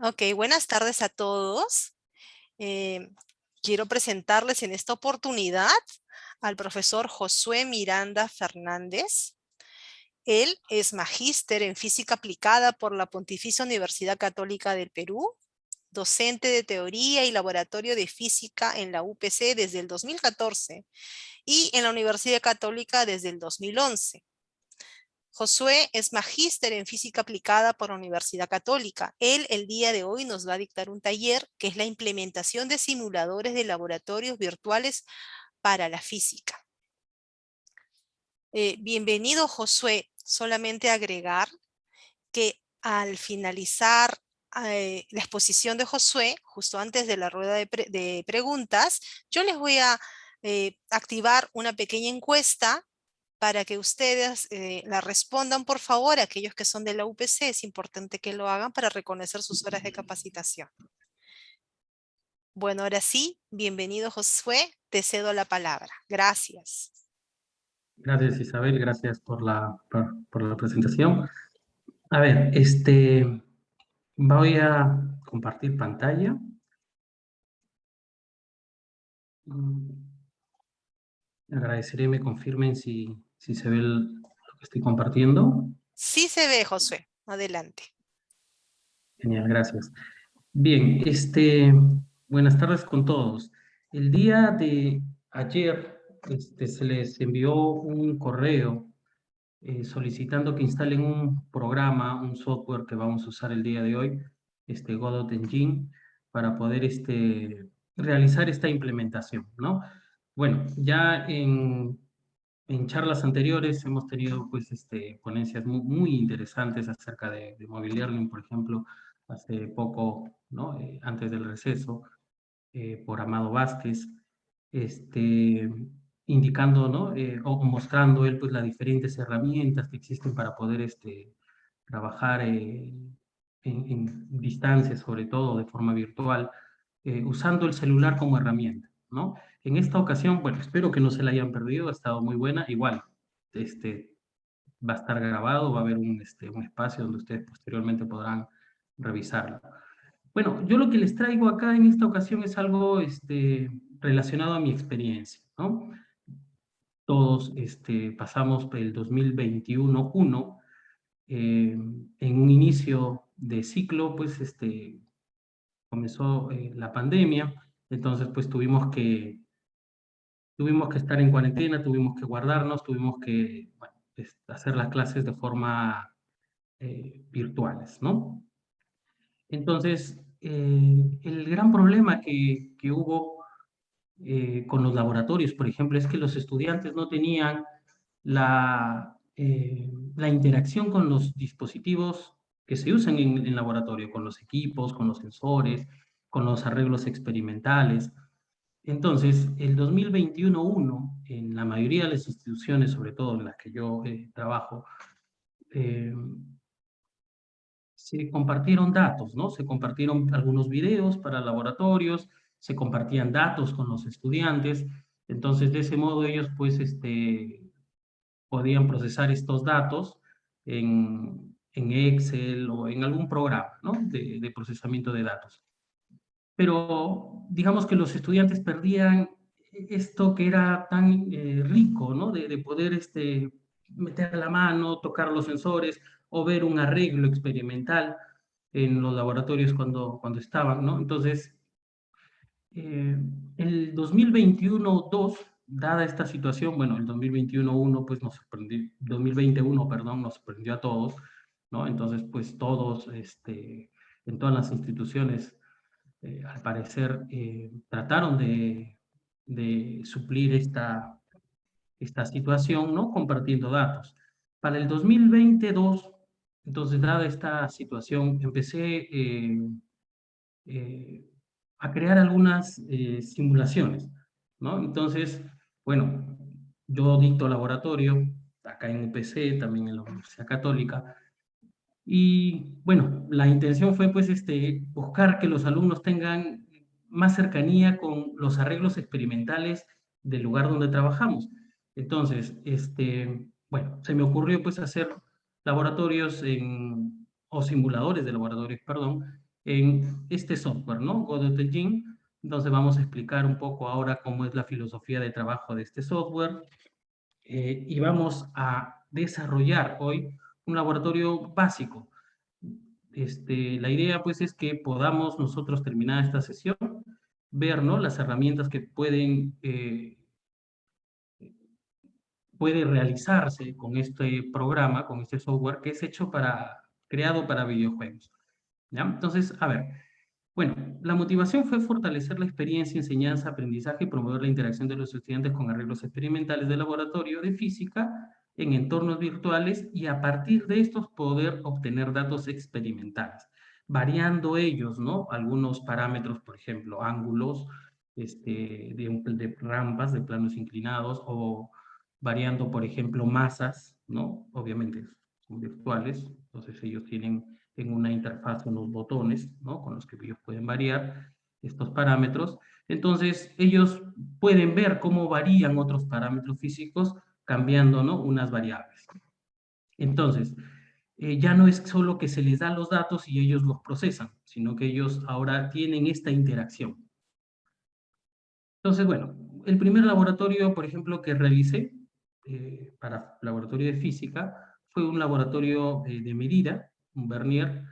Ok, buenas tardes a todos. Eh, quiero presentarles en esta oportunidad al profesor Josué Miranda Fernández. Él es magíster en física aplicada por la Pontificia Universidad Católica del Perú, docente de teoría y laboratorio de física en la UPC desde el 2014 y en la Universidad Católica desde el 2011. Josué es magíster en física aplicada por la Universidad Católica. Él el día de hoy nos va a dictar un taller que es la implementación de simuladores de laboratorios virtuales para la física. Eh, bienvenido Josué, solamente agregar que al finalizar eh, la exposición de Josué, justo antes de la rueda de, preguntas, yo les voy a eh, activar una pequeña encuesta para que ustedes eh, la respondan, por favor, aquellos que son de la UPC, es importante que lo hagan para reconocer sus horas de capacitación. Bueno, ahora sí, bienvenido Josué, te cedo la palabra. Gracias. Gracias Isabel, gracias por la, por, la presentación. A ver, este, voy a compartir pantalla. Mm, agradeceré me confirmen si, si se ve lo que estoy compartiendo. Sí se ve, Josué. Adelante. Genial, gracias. Bien, este, buenas tardes con todos. El día de ayer este, se les envió un correo eh, solicitando que instalen un programa, un software que vamos a usar el día de hoy, este Godot Engine, para poder este, realizar esta implementación, ¿no? Bueno, ya en, en charlas anteriores hemos tenido pues, este, ponencias muy, interesantes acerca de, de mobile learning, por ejemplo, hace poco, ¿no? Eh, antes del receso, eh, por Amado Vázquez, este, indicando ¿no? Eh, o mostrando él pues, las diferentes herramientas que existen para poder este, trabajar en, en, distancia, sobre todo de forma virtual, usando el celular como herramienta. ¿No? En esta ocasión, bueno, espero que no se la hayan perdido, ha estado muy buena. Igual, este, va a estar grabado, va a haber un, este, un espacio donde ustedes posteriormente podrán revisarlo. Bueno, yo lo que les traigo acá en esta ocasión es algo este, relacionado a mi experiencia. Todos este, pasamos el 2021-1 eh, en un inicio de ciclo, pues este, comenzó eh, la pandemia, entonces pues tuvimos que tuvimos que estar en cuarentena, tuvimos que guardarnos, tuvimos que hacer las clases de forma eh, virtuales, ¿no? Entonces, eh, el gran problema que, que hubo eh, con los laboratorios, por ejemplo, es que los estudiantes no tenían la, la interacción con los dispositivos que se usan en el laboratorio, con los equipos, con los sensores, con los arreglos experimentales. Entonces, el 2021-1, en la mayoría de las instituciones, sobre todo en las que yo eh, trabajo, eh, se compartieron datos, ¿no? Se compartieron algunos videos para laboratorios, se compartían datos con los estudiantes, entonces de ese modo ellos pues este, podían procesar estos datos en, en Excel o en algún programa ¿no? de, de procesamiento de datos pero digamos que los estudiantes perdían esto que era tan eh, rico, ¿no? De, poder este, meter la mano, tocar los sensores o ver un arreglo experimental en los laboratorios cuando, cuando estaban, ¿no? Entonces, eh, el 2021-2, dada esta situación, bueno, el 2021-1 pues nos sorprendió, 2021, perdón, nos sorprendió a todos, ¿no? Entonces, pues todos, este, en todas las instituciones eh, al parecer, eh, trataron de, suplir esta, situación, ¿no? Compartiendo datos. Para el 2022, entonces, dada esta situación, empecé eh, a crear algunas simulaciones, ¿no? Entonces, bueno, yo dicto laboratorio, acá en UPC, también en la Universidad Católica, y bueno, la intención fue pues este, buscar que los alumnos tengan más cercanía con los arreglos experimentales del lugar donde trabajamos. Entonces, este, bueno, se me ocurrió pues hacer laboratorios en, o simuladores de laboratorios, perdón, en este software, ¿no? Godot Engine. Entonces vamos a explicar un poco ahora cómo es la filosofía de trabajo de este software. Eh, y vamos a desarrollar hoy un laboratorio básico. Este, la idea pues es que podamos nosotros terminar esta sesión, ver ¿no? las herramientas que pueden, eh, puede realizarse con este programa, con este software que es hecho para, creado para videojuegos. ¿ya? Entonces, a ver, bueno, la motivación fue fortalecer la experiencia, enseñanza, aprendizaje y promover la interacción de los estudiantes con arreglos experimentales de laboratorio de física en entornos virtuales y a partir de estos poder obtener datos experimentales, variando ellos, ¿no? Algunos parámetros, por ejemplo, ángulos este, de, de rampas, de planos inclinados, o variando, por ejemplo, masas, ¿no? Obviamente son virtuales, entonces ellos tienen en una interfaz unos botones, ¿no? Con los que ellos pueden variar estos parámetros. Entonces, ellos pueden ver cómo varían otros parámetros físicos cambiando, ¿no? Unas variables. Entonces, eh, ya no es solo que se les da los datos y ellos los procesan, sino que ellos ahora tienen esta interacción. Entonces, bueno, el primer laboratorio, por ejemplo, que revisé eh, para laboratorio de física fue un laboratorio eh, de medida un vernier,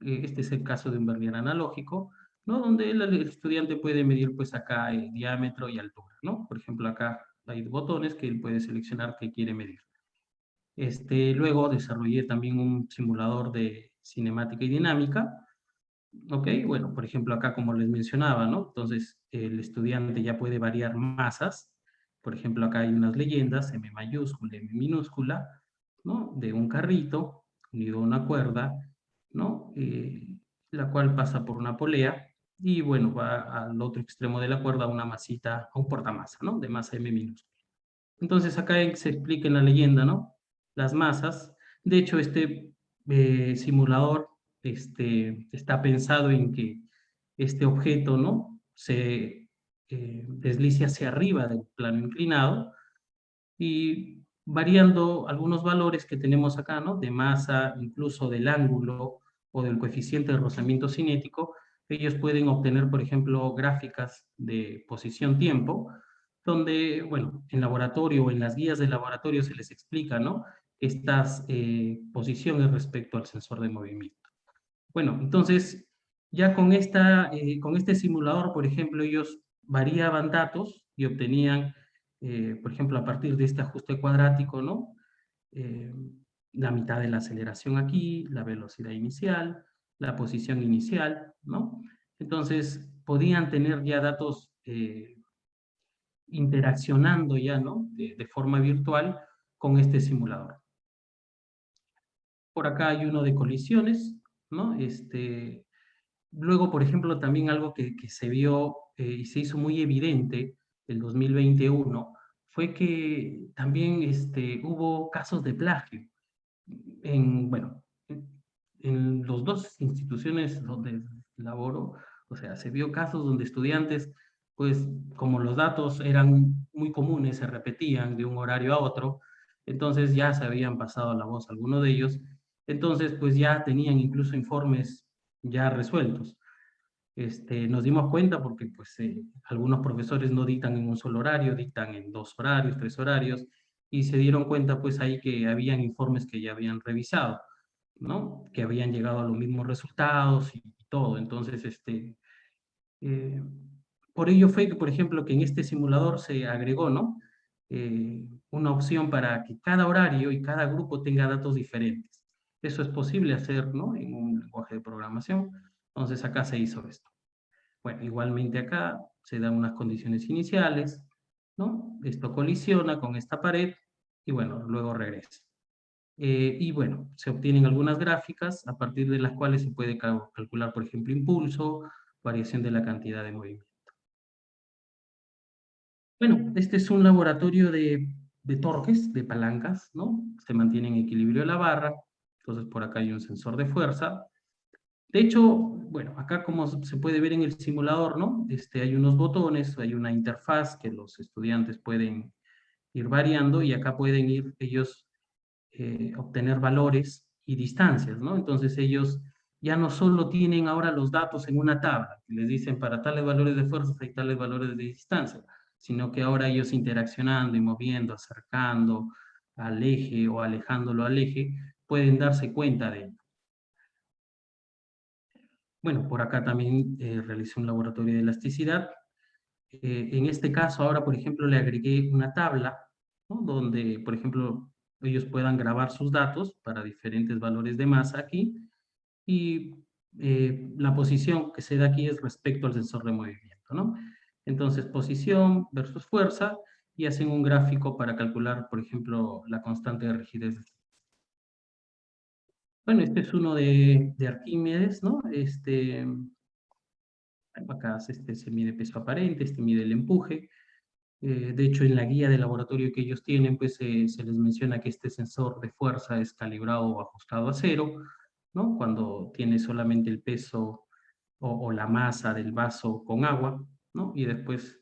eh, este es el caso de un vernier analógico, ¿no? donde el, estudiante puede medir pues acá el diámetro y altura, ¿no? Por ejemplo, acá hay botones que él puede seleccionar que quiere medir. Este, luego desarrollé también un simulador de cinemática y dinámica, ¿ok? Bueno, por ejemplo, acá como les mencionaba, ¿no? Entonces, el estudiante ya puede variar masas, por ejemplo, acá hay unas leyendas, M mayúscula, M minúscula, ¿no? De un carrito, unido a una cuerda, ¿no? Eh, la cual pasa por una polea y bueno, va al otro extremo de la cuerda una masita, un portamasa, ¿no? De masa M minúscula. Entonces acá se explica en la leyenda, ¿no? Las masas. De hecho, este eh, simulador este, está pensado en que este objeto, ¿no? Se eh, deslice hacia arriba del plano inclinado y variando algunos valores que tenemos acá, ¿no? De masa, incluso del ángulo o del coeficiente de rozamiento cinético, ellos pueden obtener, por ejemplo, gráficas de posición-tiempo, donde, bueno, en laboratorio o en las guías de laboratorio se les explica, ¿no? Estas eh, posiciones respecto al sensor de movimiento. Bueno, entonces, ya con, esta, eh, con este simulador, por ejemplo, ellos variaban datos y obtenían eh, por ejemplo, a partir de este ajuste cuadrático, ¿no? Eh, la mitad de la aceleración aquí, la velocidad inicial, la posición inicial, Entonces, podían tener ya datos eh, interaccionando ya, ¿no? De, forma virtual con este simulador. Por acá hay uno de colisiones, ¿no? Este, luego, por ejemplo, también algo que, se vio y se hizo muy evidente el 2021 fue que también este, hubo casos de plagio. En, bueno, en las dos instituciones donde laboro, o sea, se vio casos donde estudiantes, pues como los datos eran muy comunes, se repetían de un horario a otro, entonces ya se habían pasado la voz algunos de ellos, entonces pues ya tenían incluso informes ya resueltos. Este, nos dimos cuenta porque pues, eh, algunos profesores no dictan en un solo horario, dictan en dos horarios, tres horarios, y se dieron cuenta pues ahí que habían informes que ya habían revisado, ¿no? Que habían llegado a los mismos resultados y, todo. Entonces, este, eh, por ello fue que, por ejemplo, que en este simulador se agregó, ¿no? Eh, una opción para que cada horario y cada grupo tenga datos diferentes. Eso es posible hacer, ¿no? En un lenguaje de programación entonces acá se hizo esto. Bueno, igualmente acá se dan unas condiciones iniciales, ¿no? Esto colisiona con esta pared y bueno, luego regresa. Eh, y bueno, se obtienen algunas gráficas a partir de las cuales se puede calcular, por ejemplo, impulso, variación de la cantidad de movimiento. Bueno, este es un laboratorio de, de torques, de palancas, ¿no? Se mantiene en equilibrio la barra, entonces por acá hay un sensor de fuerza, de hecho, bueno, acá como se puede ver en el simulador, ¿no? Este, hay unos botones, hay una interfaz que los estudiantes pueden ir variando y acá pueden ir ellos eh, obtener valores y distancias, ¿no? Entonces ellos ya no solo tienen ahora los datos en una tabla, que les dicen para tales valores de fuerza hay tales valores de distancia, sino que ahora ellos interaccionando y moviendo, acercando al eje o alejándolo al eje, pueden darse cuenta de ello. Bueno, por acá también eh, realicé un laboratorio de elasticidad. Eh, en este caso, ahora, por ejemplo, le agregué una tabla, donde, por ejemplo, ellos puedan grabar sus datos para diferentes valores de masa aquí, y eh, la posición que se da aquí es respecto al sensor de movimiento, ¿no? Entonces, posición versus fuerza, y hacen un gráfico para calcular, por ejemplo, la constante de rigidez. Bueno, este es uno de, de Arquímedes, ¿no? Este, acá este se mide peso aparente, este mide el empuje, eh, de hecho, en la guía de laboratorio que ellos tienen, pues se les menciona que este sensor de fuerza es calibrado o ajustado a cero, ¿no? Cuando tiene solamente el peso o, la masa del vaso con agua, ¿no? Y después,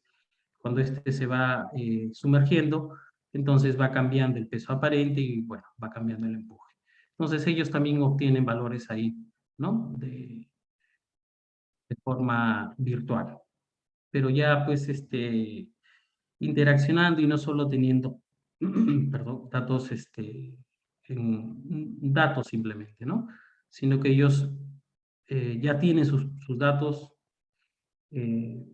cuando este se va eh, sumergiendo, entonces va cambiando el peso aparente y, bueno, va cambiando el empuje. Entonces ellos también obtienen valores ahí, ¿no? De forma virtual. Pero ya, pues, este, interaccionando y no solo teniendo datos, este, en, datos simplemente, ¿no? Sino que ellos eh, ya tienen sus, sus datos, eh,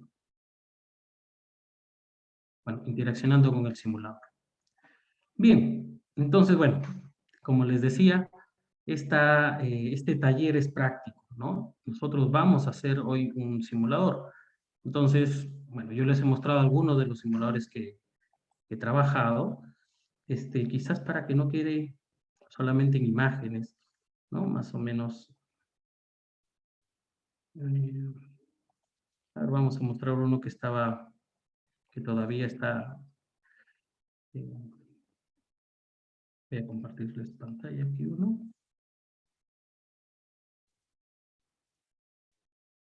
bueno, interaccionando con el simulador. Bien, entonces, bueno, como les decía, esta, eh, este taller es práctico, ¿no? Nosotros vamos a hacer hoy un simulador. Entonces, bueno, yo les he mostrado algunos de los simuladores que, he trabajado, este, quizás para que no quede solamente en imágenes, ¿no? Más o menos. Eh, vamos a mostrar uno que estaba, que todavía está... Eh, voy a compartirles pantalla aquí uno.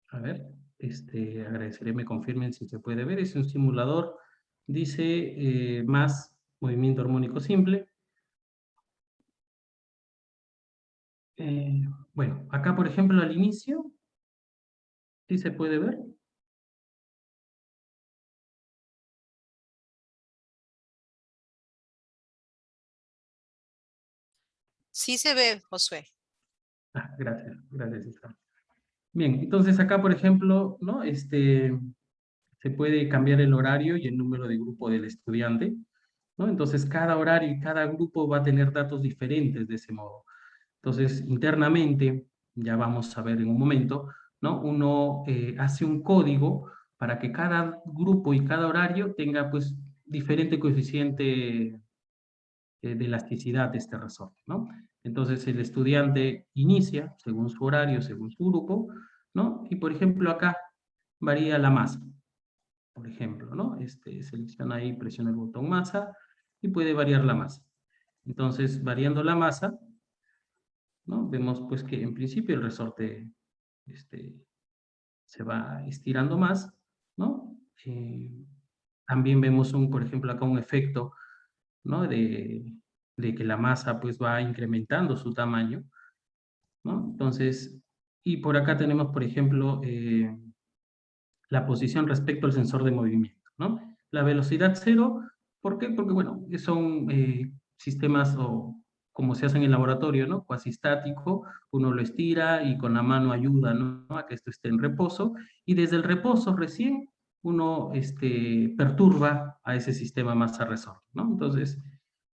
A ver este, agradeceré me confirmen si se puede ver. Es un simulador, dice eh, más movimiento armónico simple. Eh, bueno, acá por ejemplo al inicio, ¿sí se puede ver? Sí se ve, Josué. Ah, gracias, gracias. Bien, entonces acá, por ejemplo, ¿no? Este, se puede cambiar el horario y el número de grupo del estudiante, ¿no? Entonces cada horario y cada grupo va a tener datos diferentes de ese modo. Entonces, internamente, ya vamos a ver en un momento, ¿no? Uno eh, hace un código para que cada grupo y cada horario tenga, pues, diferente coeficiente eh, de elasticidad de este resorte, ¿no? Entonces el estudiante inicia según su horario, según su grupo, ¿no? Y por ejemplo acá varía la masa, por ejemplo, ¿no? Este, selecciona ahí, presiona el botón masa y puede variar la masa. Entonces, variando la masa, ¿no? Vemos pues que en principio el resorte este, se va estirando más, ¿no? Eh, también vemos, un, por ejemplo, acá un efecto, ¿no? De, de que la masa pues va incrementando su tamaño, ¿no? Entonces, y por acá tenemos, por ejemplo, eh, la posición respecto al sensor de movimiento, ¿no? La velocidad cero, ¿por qué? Porque, bueno, son eh, sistemas o como se hace en el laboratorio, ¿no? Cuasi estático, uno lo estira y con la mano ayuda, ¿no? A que esto esté en reposo, y desde el reposo recién uno este, perturba a ese sistema masa resorte, ¿no? Entonces,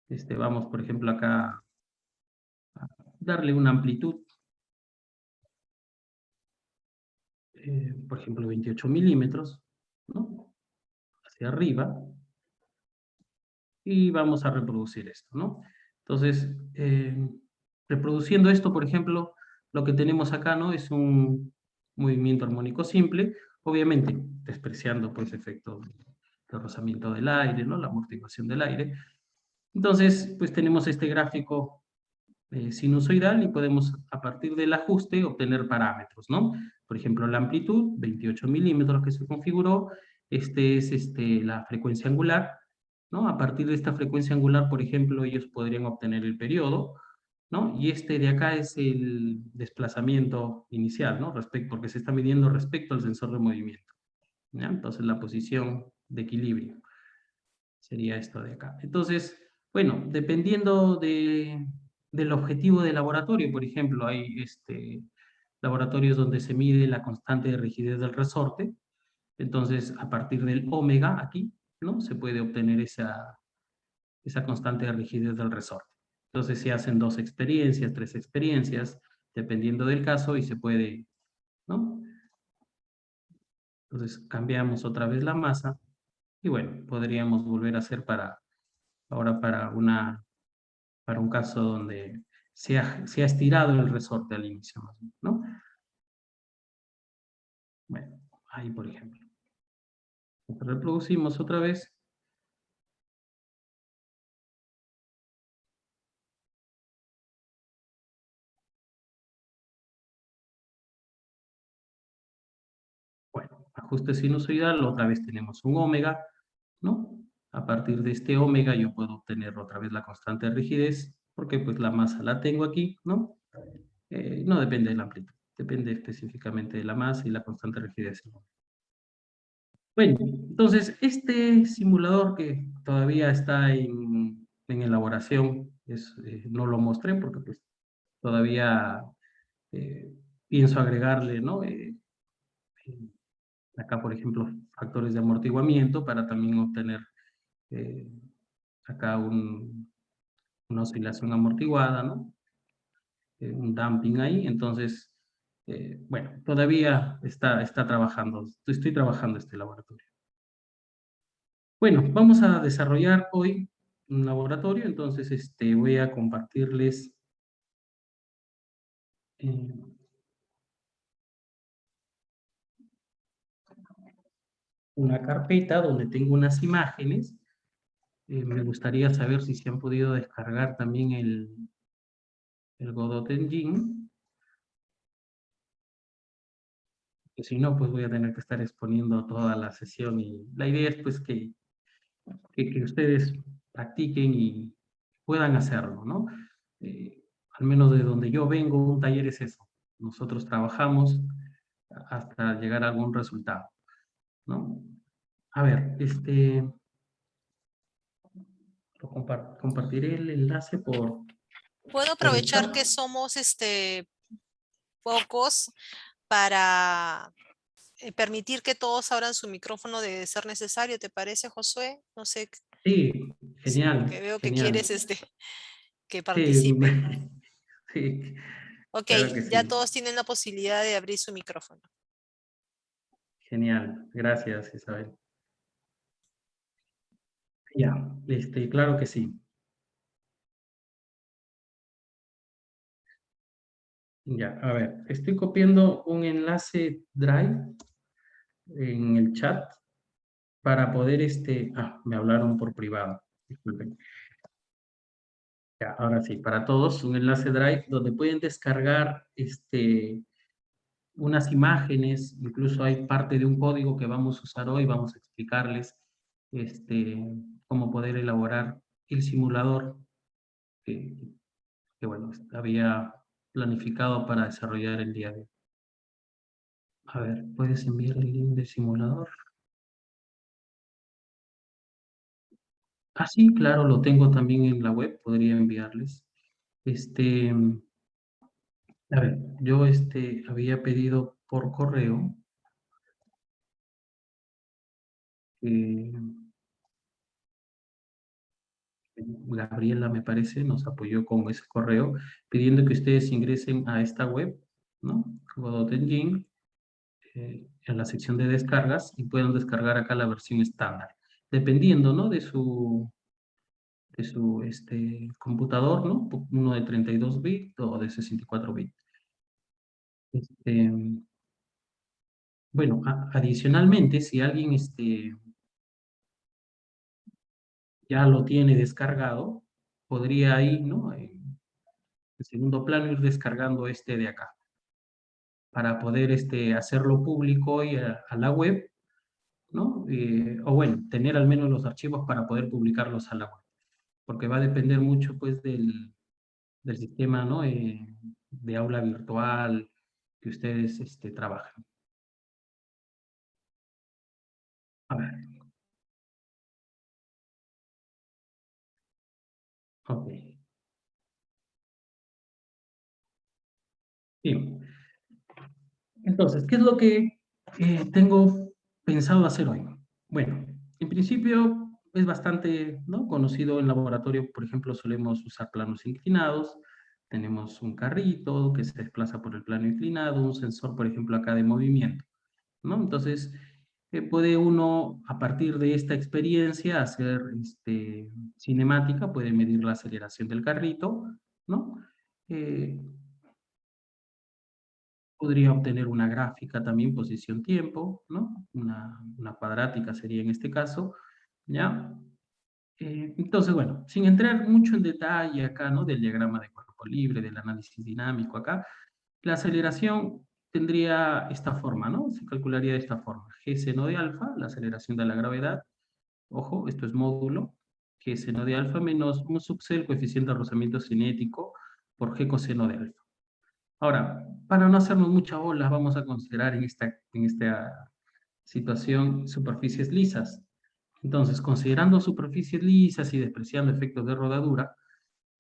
este, vamos, por ejemplo, acá a darle una amplitud. Eh, por ejemplo, 28 milímetros, ¿no? Hacia arriba. Y vamos a reproducir esto, ¿no? Entonces, eh, reproduciendo esto, por ejemplo, lo que tenemos acá, ¿no? Es un movimiento armónico simple, obviamente despreciando, pues, efecto de rozamiento del aire, ¿no? La amortiguación del aire, entonces, pues tenemos este gráfico eh, sinusoidal y podemos a partir del ajuste obtener parámetros, ¿no? Por ejemplo, la amplitud, 28 milímetros que se configuró, este es este, la frecuencia angular, ¿no? A partir de esta frecuencia angular, por ejemplo, ellos podrían obtener el periodo, ¿no? Y este de acá es el desplazamiento inicial, ¿no? Respecto, porque se está midiendo respecto al sensor de movimiento. Entonces la posición de equilibrio sería esto de acá. Entonces, bueno, dependiendo de, del objetivo del laboratorio, por ejemplo, hay este, laboratorios donde se mide la constante de rigidez del resorte, entonces a partir del omega aquí, ¿no? Se puede obtener esa, esa constante de rigidez del resorte. Entonces se hacen dos experiencias, tres experiencias, dependiendo del caso, y se puede, ¿no? Entonces cambiamos otra vez la masa, y bueno, podríamos volver a hacer para, ahora para una, para un caso donde se ha, se ha estirado el resorte al inicio, ¿no? Bueno, ahí por ejemplo. Reproducimos otra vez. Bueno, ajuste sinusoidal, otra vez tenemos un omega, ¿no? A partir de este omega yo puedo obtener otra vez la constante de rigidez, porque pues la masa la tengo aquí, ¿no? Eh, no depende de la amplitud, depende específicamente de la masa y la constante de rigidez. Bueno, entonces este simulador que todavía está en, elaboración, es, eh, no lo mostré porque pues todavía eh, pienso agregarle, ¿no? Acá, por ejemplo, factores de amortiguamiento para también obtener acá un, una oscilación amortiguada, ¿no? un damping ahí, entonces eh, bueno, todavía está, está trabajando, estoy trabajando este laboratorio. Bueno, vamos a desarrollar hoy un laboratorio, entonces este, voy a compartirles eh, una carpeta donde tengo unas imágenes. Eh, me gustaría saber si se han podido descargar también el, el Godot Engine. si no, pues voy a tener que estar exponiendo toda la sesión y la idea es pues que, que, ustedes practiquen y puedan hacerlo, ¿no? Eh, al menos de donde yo vengo, un taller es eso. Nosotros trabajamos hasta llegar a algún resultado, ¿no? A ver, este... compartiré el enlace por... Puedo aprovechar que somos este pocos para eh, permitir que todos abran su micrófono de ser necesario, ¿te parece, Josué? No sé. Sí, genial. que veo que quieres este, que participe. Sí, ok, ya todos tienen la posibilidad de abrir su micrófono. Genial, gracias Isabel. Ya, este, claro que sí. Ya, a ver, estoy copiando un enlace Drive en el chat para poder, este, ah, me hablaron por privado, disculpen. Ya, ahora sí, para todos, un enlace Drive donde pueden descargar este, unas imágenes, incluso hay parte de un código que vamos a usar hoy, vamos a explicarles este, cómo poder elaborar el simulador que, bueno, había planificado para desarrollar el día de hoy. A ver, ¿puedes enviar el link de simulador? Ah, sí, claro, lo tengo también en la web, podría enviarles. Este, a ver, yo este, había pedido por correo Gabriela, me parece, nos apoyó con ese correo, pidiendo que ustedes ingresen a esta web, ¿no? Godot Engine, eh, en la sección de descargas, y puedan descargar acá la versión estándar. Dependiendo, ¿no? De su, de su este, computador, ¿no? Uno de 32 bits o de 64 bits. Este, bueno, adicionalmente, si alguien este, ya lo tiene descargado, podría ahí, ¿no? En segundo plano ir descargando este de acá, para poder este, hacerlo público y a, la web, ¿no? Eh, o bueno, tener al menos los archivos para poder publicarlos a la web, porque va a depender mucho pues del, del sistema ¿no? Eh, de aula virtual que ustedes este, trabajan. Ok. Bien. Entonces, ¿qué es lo que eh, tengo pensado hacer hoy? Bueno, en principio es bastante ¿no? conocido en laboratorio, por ejemplo, solemos usar planos inclinados, tenemos un carrito que se desplaza por el plano inclinado, un sensor, por ejemplo, acá de movimiento, ¿no? Entonces, puede uno, a partir de esta experiencia, hacer este, cinemática, puede medir la aceleración del carrito, ¿no? Eh, podría obtener una gráfica también, posición-tiempo, ¿no? Una, una cuadrática sería en este caso, ¿ya? Eh, entonces, bueno, sin entrar mucho en detalle acá, ¿no? Del diagrama de cuerpo libre, del análisis dinámico acá, la aceleración tendría esta forma, ¿no? Se calcularía de esta forma. G seno de alfa, la aceleración de la gravedad, ojo, esto es módulo, G seno de alfa menos un subc el coeficiente de rozamiento cinético por G coseno de alfa. Ahora, para no hacernos mucha bola, vamos a considerar en esta, en esta situación superficies lisas. Entonces, considerando superficies lisas y despreciando efectos de rodadura,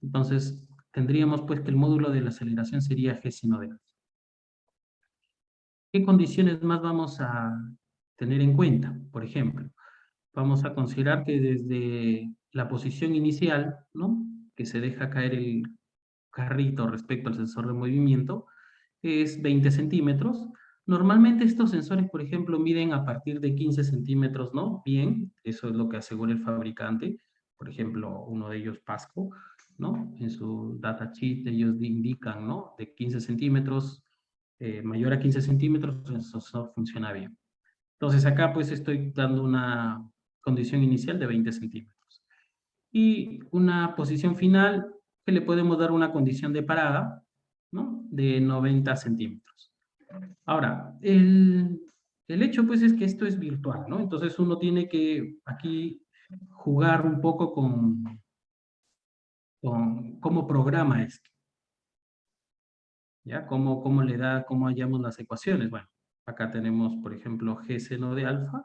entonces tendríamos pues que el módulo de la aceleración sería G sino de alfa. ¿Qué condiciones más vamos a tener en cuenta? Por ejemplo, vamos a considerar que desde la posición inicial, ¿no? que se deja caer el carrito respecto al sensor de movimiento, es 20 centímetros, Normalmente estos sensores, por ejemplo, miden a partir de 15 centímetros, ¿no? Bien, eso es lo que asegura el fabricante. Por ejemplo, uno de ellos, Pasco, ¿no? En su data sheet ellos indican, ¿no? De 15 centímetros, eh, mayor a 15 centímetros, el sensor funciona bien. Entonces acá pues estoy dando una condición inicial de 20 centímetros. Y una posición final que le podemos dar una condición de parada, ¿no? De 90 centímetros. Ahora, el, hecho pues es que esto es virtual, ¿no? Entonces uno tiene que aquí jugar un poco con, con cómo programa esto. ¿Ya? ¿Cómo, ¿Cómo le da, cómo hallamos las ecuaciones? Bueno, acá tenemos, por ejemplo, G seno de alfa.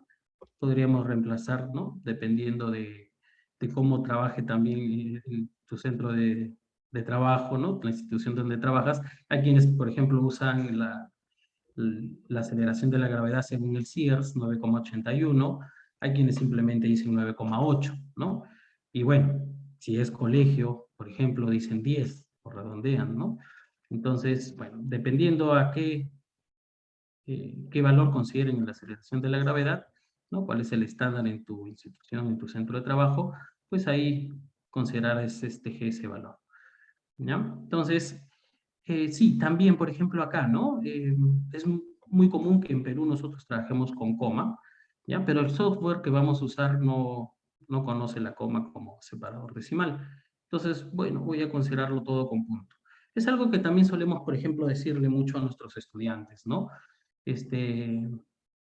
Podríamos reemplazar, ¿no? Dependiendo de, cómo trabaje también tu centro de, de, trabajo, ¿no? La institución donde trabajas. Hay quienes, por ejemplo, usan la, la aceleración de la gravedad según el Sears, 9,81, hay quienes simplemente dicen 9,8, ¿no? Y bueno, si es colegio, por ejemplo, dicen 10, o redondean, ¿no? Entonces, bueno, dependiendo a qué, eh, qué valor consideren la aceleración de la gravedad, ¿no? Cuál es el estándar en tu institución, en tu centro de trabajo, pues ahí considerar este G ese valor. ¿Ya? Entonces, eh, sí, también, por ejemplo, acá, ¿no? Eh, es muy común que en Perú nosotros trabajemos con coma, ¿ya? Pero el software que vamos a usar no, no conoce la coma como separador decimal. Entonces, bueno, voy a considerarlo todo con punto. Es algo que también solemos, por ejemplo, decirle mucho a nuestros estudiantes, ¿no? Este,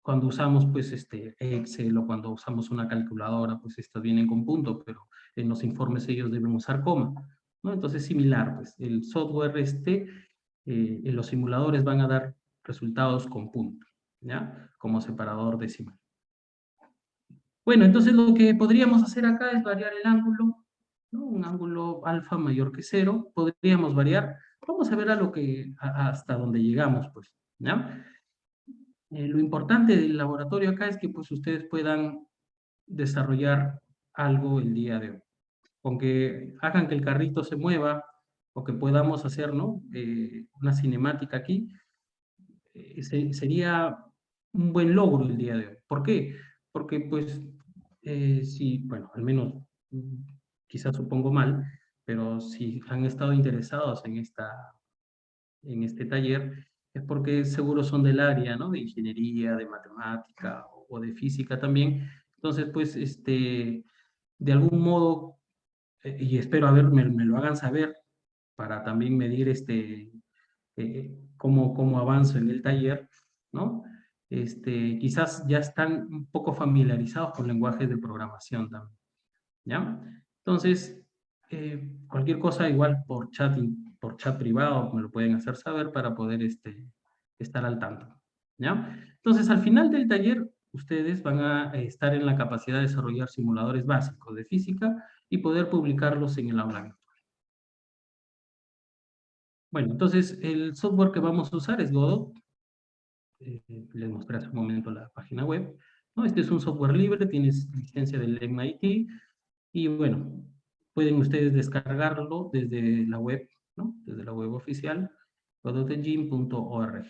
cuando usamos pues este Excel o cuando usamos una calculadora, pues estas vienen con punto, pero en los informes ellos deben usar coma. ¿no? Entonces, similar, pues el software este, eh, en los simuladores van a dar resultados con punto, ¿ya? Como separador decimal. Bueno, entonces lo que podríamos hacer acá es variar el ángulo, Un ángulo alfa mayor que cero, podríamos variar. Vamos a ver a lo que, hasta donde llegamos, pues. Eh, lo importante del laboratorio acá es que pues ustedes puedan desarrollar algo el día de hoy con que hagan que el carrito se mueva, o que podamos hacer ¿no? Eh, una cinemática aquí, eh, sería un buen logro el día de hoy. ¿Por qué? Porque pues, si, bueno, al menos quizás supongo mal, pero si han estado interesados en, esta, en este taller, es porque seguro son del área, ¿no? De ingeniería, de matemática o de física también. Entonces, pues, este, de algún modo eh, y espero a ver, me, lo hagan saber para también medir este, eh, cómo, cómo avanzo en el taller, ¿no? Este, quizás ya están un poco familiarizados con lenguajes de programación también, ¿ya? Entonces, eh, cualquier cosa igual por chat, por chat privado me lo pueden hacer saber para poder este, estar al tanto. Entonces, al final del taller, ustedes van a estar en la capacidad de desarrollar simuladores básicos de física y poder publicarlos en el aula virtual. Bueno, entonces el software que vamos a usar es Godot. Eh, les mostré hace un momento la página web. Este es un software libre, tiene licencia del MIT. Y bueno, pueden ustedes descargarlo desde la web, ¿no? desde la web oficial, godotengine.org.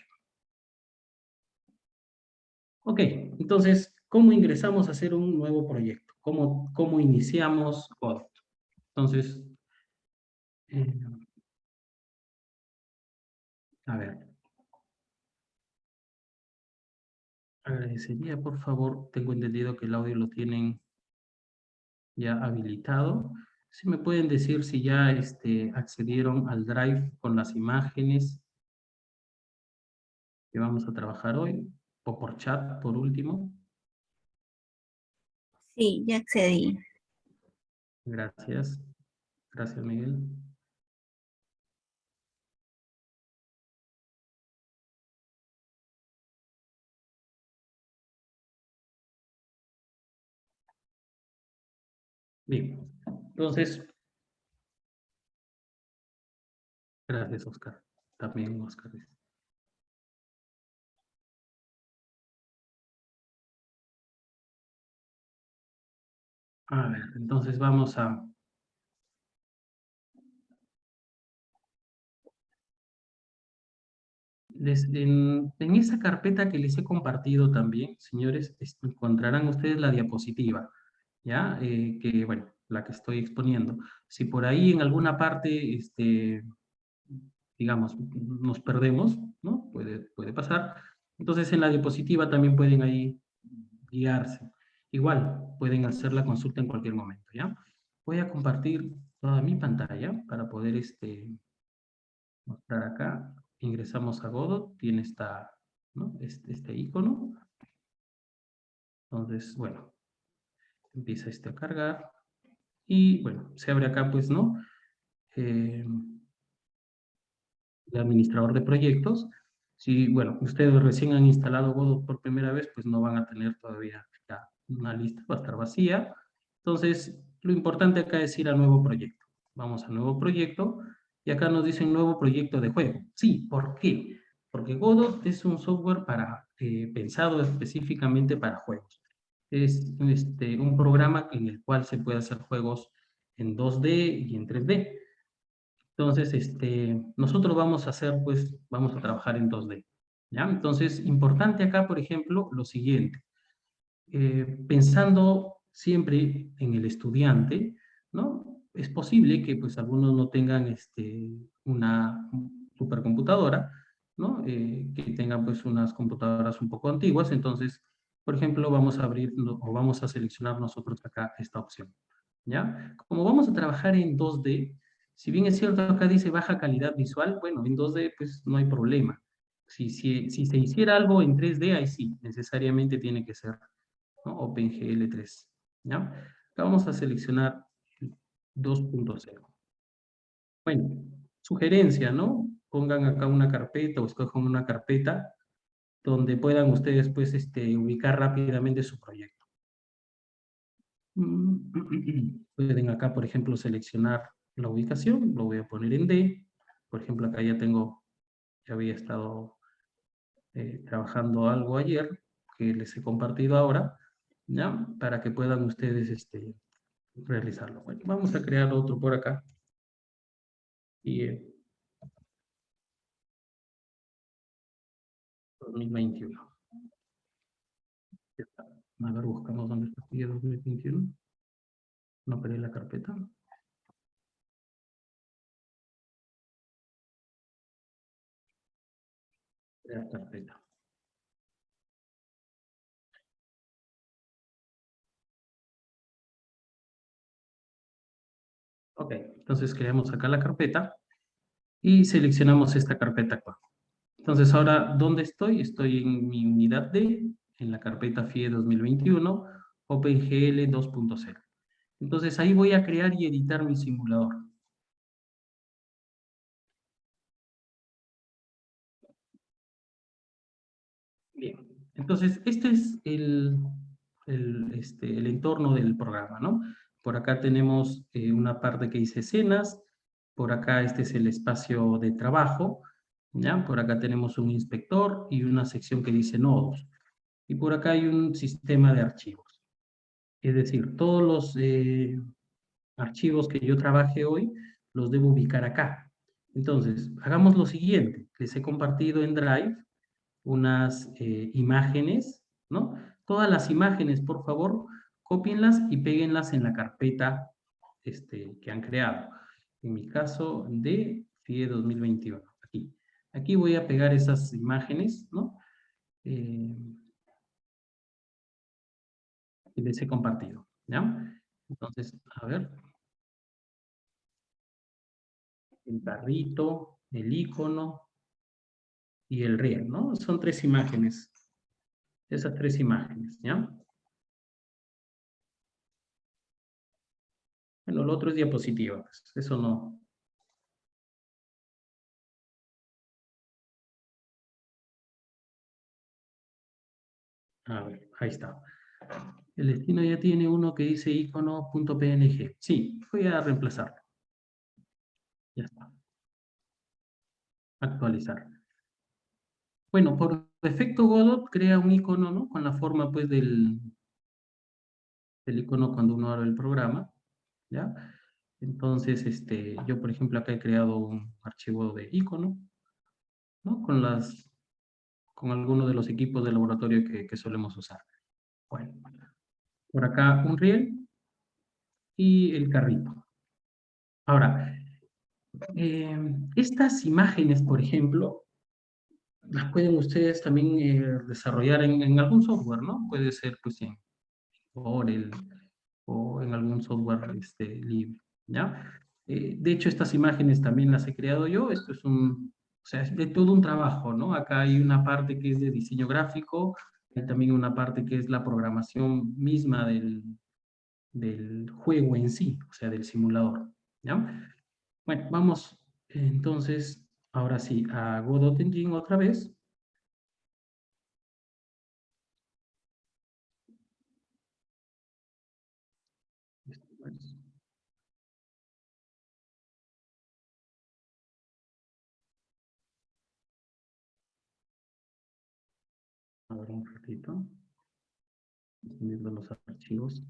Ok, entonces, ¿cómo ingresamos a hacer un nuevo proyecto? ¿Cómo, cómo iniciamos Godot? Entonces, eh, a ver. Agradecería, por favor, tengo entendido que el audio lo tienen ya habilitado. Si me pueden decir si ya este, accedieron al Drive con las imágenes que vamos a trabajar hoy, o por chat, por último. Sí, ya accedí. Gracias. Gracias, Miguel. Bien, entonces, gracias Oscar, también Oscar. A ver, entonces vamos a... en, esa carpeta que les he compartido también, señores, encontrarán ustedes la diapositiva. ¿Ya? Eh, que, bueno, la que estoy exponiendo. Si por ahí en alguna parte, este, digamos, nos perdemos, ¿no? Puede, puede pasar. Entonces en la diapositiva también pueden ahí guiarse. Igual, pueden hacer la consulta en cualquier momento, ¿ya? Voy a compartir toda mi pantalla para poder este, mostrar acá. Ingresamos a Godot, tiene esta, ¿no? este, este icono. Entonces, bueno, empieza este a cargar, y bueno, se abre acá pues, ¿no? Eh, el administrador de proyectos. Si, bueno, ustedes recién han instalado Godot por primera vez, pues no van a tener todavía una lista, va a estar vacía. Entonces, lo importante acá es ir al nuevo proyecto. Vamos al nuevo proyecto, y acá nos dice nuevo proyecto de juego. Sí, ¿por qué? Porque Godot es un software para, eh, pensado específicamente para juegos es este, un programa en el cual se puede hacer juegos en 2D y en 3D. Entonces, este, nosotros vamos a hacer, pues, vamos a trabajar en 2D. ¿ya? Entonces, importante acá, por ejemplo, lo siguiente. Eh, pensando siempre en el estudiante, ¿no? Es posible que, pues, algunos no tengan este, una supercomputadora, ¿no? Eh, que tengan, pues, unas computadoras un poco antiguas, entonces por ejemplo, vamos a abrir o vamos a seleccionar nosotros acá esta opción. ¿Ya? Como vamos a trabajar en 2D, si bien es cierto acá dice baja calidad visual, bueno, en 2D pues no hay problema. Si, si, si se hiciera algo en 3D, ahí sí, necesariamente tiene que ser ¿no? OpenGL3. ¿ya? Acá vamos a seleccionar 2.0. Bueno, sugerencia, ¿no? Pongan acá una carpeta o escojan una carpeta donde puedan ustedes pues, este, ubicar rápidamente su proyecto. Pueden acá, por ejemplo, seleccionar la ubicación, lo voy a poner en D. Por ejemplo, acá ya tengo, ya había estado eh, trabajando algo ayer, que les he compartido ahora, ¿ya? Para que puedan ustedes este, realizarlo. Bueno, vamos a crear otro por acá. Y eh, 2021. A ver, buscamos dónde está el 2021. No perdí la carpeta. La carpeta. Ok, entonces creamos acá la carpeta y seleccionamos esta carpeta actual. Entonces ahora, ¿dónde estoy? Estoy en mi unidad D, en la carpeta FIE 2021, OpenGL 2.0. Entonces ahí voy a crear y editar mi simulador. Bien, entonces este es el, este, el entorno del programa, ¿no? Por acá tenemos eh, una parte que dice escenas, por acá este es el espacio de trabajo, Por acá tenemos un inspector y una sección que dice nodos. Y por acá hay un sistema de archivos. Es decir, todos los eh, archivos que yo trabaje hoy los debo ubicar acá. Entonces, hagamos lo siguiente. Les he compartido en Drive unas eh, imágenes, ¿no? Todas las imágenes, por favor, copienlas y péguenlas en la carpeta este, que han creado. En mi caso de FIE 2021, aquí. Voy a pegar esas imágenes, ¿no? Eh, y les he compartido, ¿ya? Entonces, a ver. El carrito, el icono y el riel, ¿no? Son tres imágenes. Esas tres imágenes, ¿ya? Bueno, lo otro es diapositiva, pues, eso no. A ver, ahí está. El destino ya tiene uno que dice icono.png. Sí, voy a reemplazarlo. Ya está. Actualizar. Bueno, por defecto Godot crea un icono, ¿no? Con la forma, pues, del, del icono cuando uno abre el programa. ¿ya? Entonces, este, yo por ejemplo acá he creado un archivo de icono, ¿no? Con las, con algunos de los equipos de laboratorio que, que solemos usar. Bueno, por acá un riel y el carrito. Ahora, eh, estas imágenes, por ejemplo, las pueden ustedes también eh, desarrollar en, en, algún software, ¿no? Puede ser, pues, en Corel, o en algún software este, libre, ¿ya? Eh, de hecho, estas imágenes también las he creado yo, esto es un, o sea, es de todo un trabajo, ¿no? Acá hay una parte que es de diseño gráfico, hay también una parte que es la programación misma del, del juego en sí, o sea, del simulador, ¿ya? Bueno, vamos entonces, ahora sí, a Godot Engine otra vez. Un ratito. Viendo los archivos.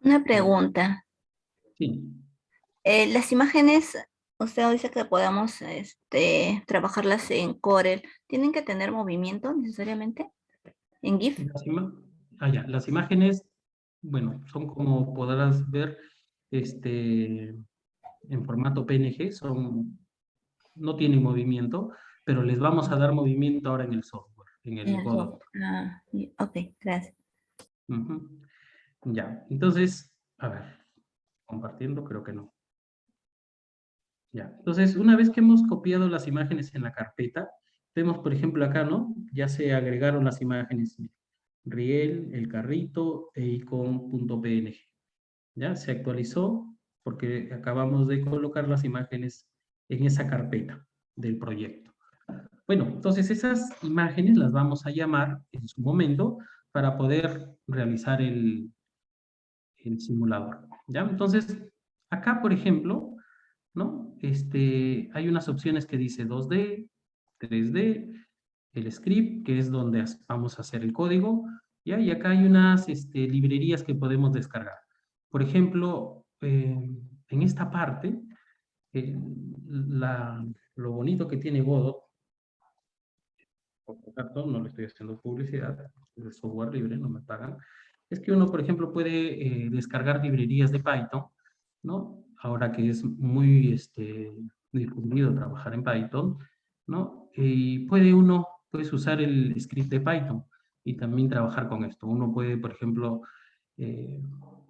Una pregunta. Sí. Eh, las imágenes, usted dice que podamos este, trabajarlas en Corel. ¿Tienen que tener movimiento necesariamente? ¿En GIF? Las, ah, ya. las imágenes, bueno, son como podrás ver, este, en formato PNG, son, no tienen movimiento, pero les vamos a dar movimiento ahora en el software, en el Godot. Ah, ok, gracias. Ya, entonces, a ver, compartiendo creo que no. Ya, entonces una vez que hemos copiado las imágenes en la carpeta, vemos por ejemplo acá, ¿no? Ya se agregaron las imágenes Riel, el carrito e icon.png. Ya, se actualizó porque acabamos de colocar las imágenes en esa carpeta del proyecto. Bueno, entonces esas imágenes las vamos a llamar en su momento para poder realizar el, simulador. ¿ya? Entonces, acá, por ejemplo, ¿no? Este, hay unas opciones que dice 2D, 3D, el script, que es donde vamos a hacer el código, ¿ya? y acá hay unas este, librerías que podemos descargar. Por ejemplo, eh, en esta parte, eh, lo bonito que tiene Godot por no le estoy haciendo publicidad, es software libre, no me pagan, es que uno, por ejemplo, puede eh, descargar librerías de Python, ¿no? Ahora que es muy este, difundido trabajar en Python, ¿no? Y puede uno, puedes usar el script de Python y también trabajar con esto. Uno puede, por ejemplo, eh,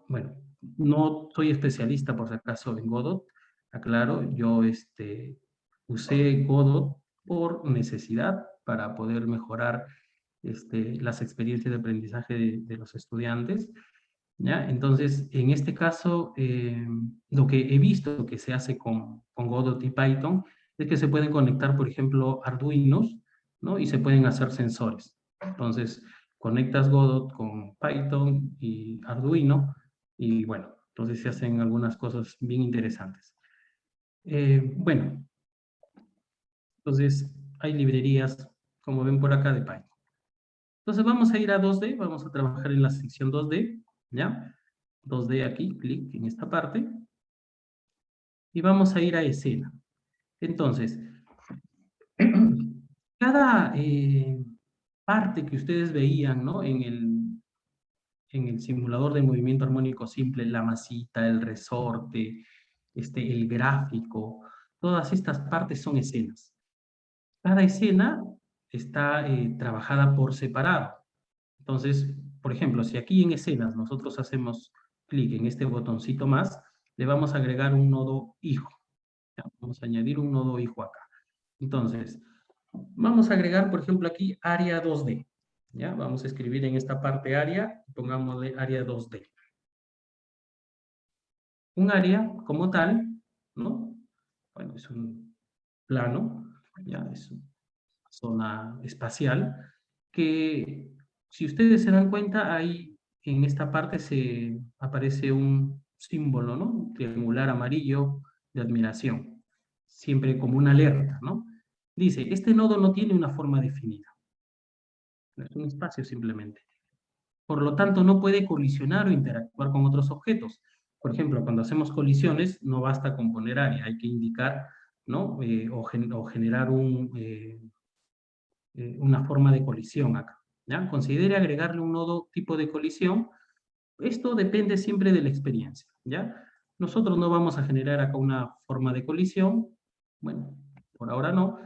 bueno, no soy especialista por si acaso en Godot, aclaro, yo este, usé Godot por necesidad, para poder mejorar este, las experiencias de aprendizaje de, los estudiantes. ¿Ya? Entonces, en este caso, eh, lo que he visto que se hace con, Godot y Python es que se pueden conectar, por ejemplo, Arduinos, ¿no? Y se pueden hacer sensores. Entonces, conectas Godot con Python y Arduino, y bueno, entonces se hacen algunas cosas bien interesantes. Eh, bueno, entonces hay librerías, como ven por acá, de Python. Entonces vamos a ir a 2D, vamos a trabajar en la sección 2D, ¿ya? 2D aquí, clic en esta parte. Y vamos a ir a escena. Entonces, cada eh, parte que ustedes veían ¿no? en, el, en el simulador de movimiento armónico simple, la masita, el resorte, este, el gráfico, todas estas partes son escenas. Cada escena está eh, trabajada por separado. Entonces, por ejemplo, si aquí en escenas nosotros hacemos clic en este botoncito más, le vamos a agregar un nodo hijo. Vamos a añadir un nodo hijo acá. Entonces, vamos a agregar, por ejemplo, aquí área 2D. ¿ya? Vamos a escribir en esta parte área, pongámosle área 2D. Un área como tal, ¿no? Bueno, es un plano, ya es una zona espacial, que si ustedes se dan cuenta, ahí en esta parte se aparece un símbolo, ¿no? Triangular amarillo de admiración, siempre como una alerta, ¿no? Dice, este nodo no tiene una forma definida. Es un espacio simplemente. Por lo tanto, no puede colisionar o interactuar con otros objetos. Por ejemplo, cuando hacemos colisiones, no basta con poner área, hay que indicar, ¿no? Eh, o, generar un, eh, eh, una forma de colisión acá. Considere agregarle un nodo tipo de colisión. Esto depende siempre de la experiencia, ¿ya? Nosotros no vamos a generar acá una forma de colisión, bueno, por ahora no,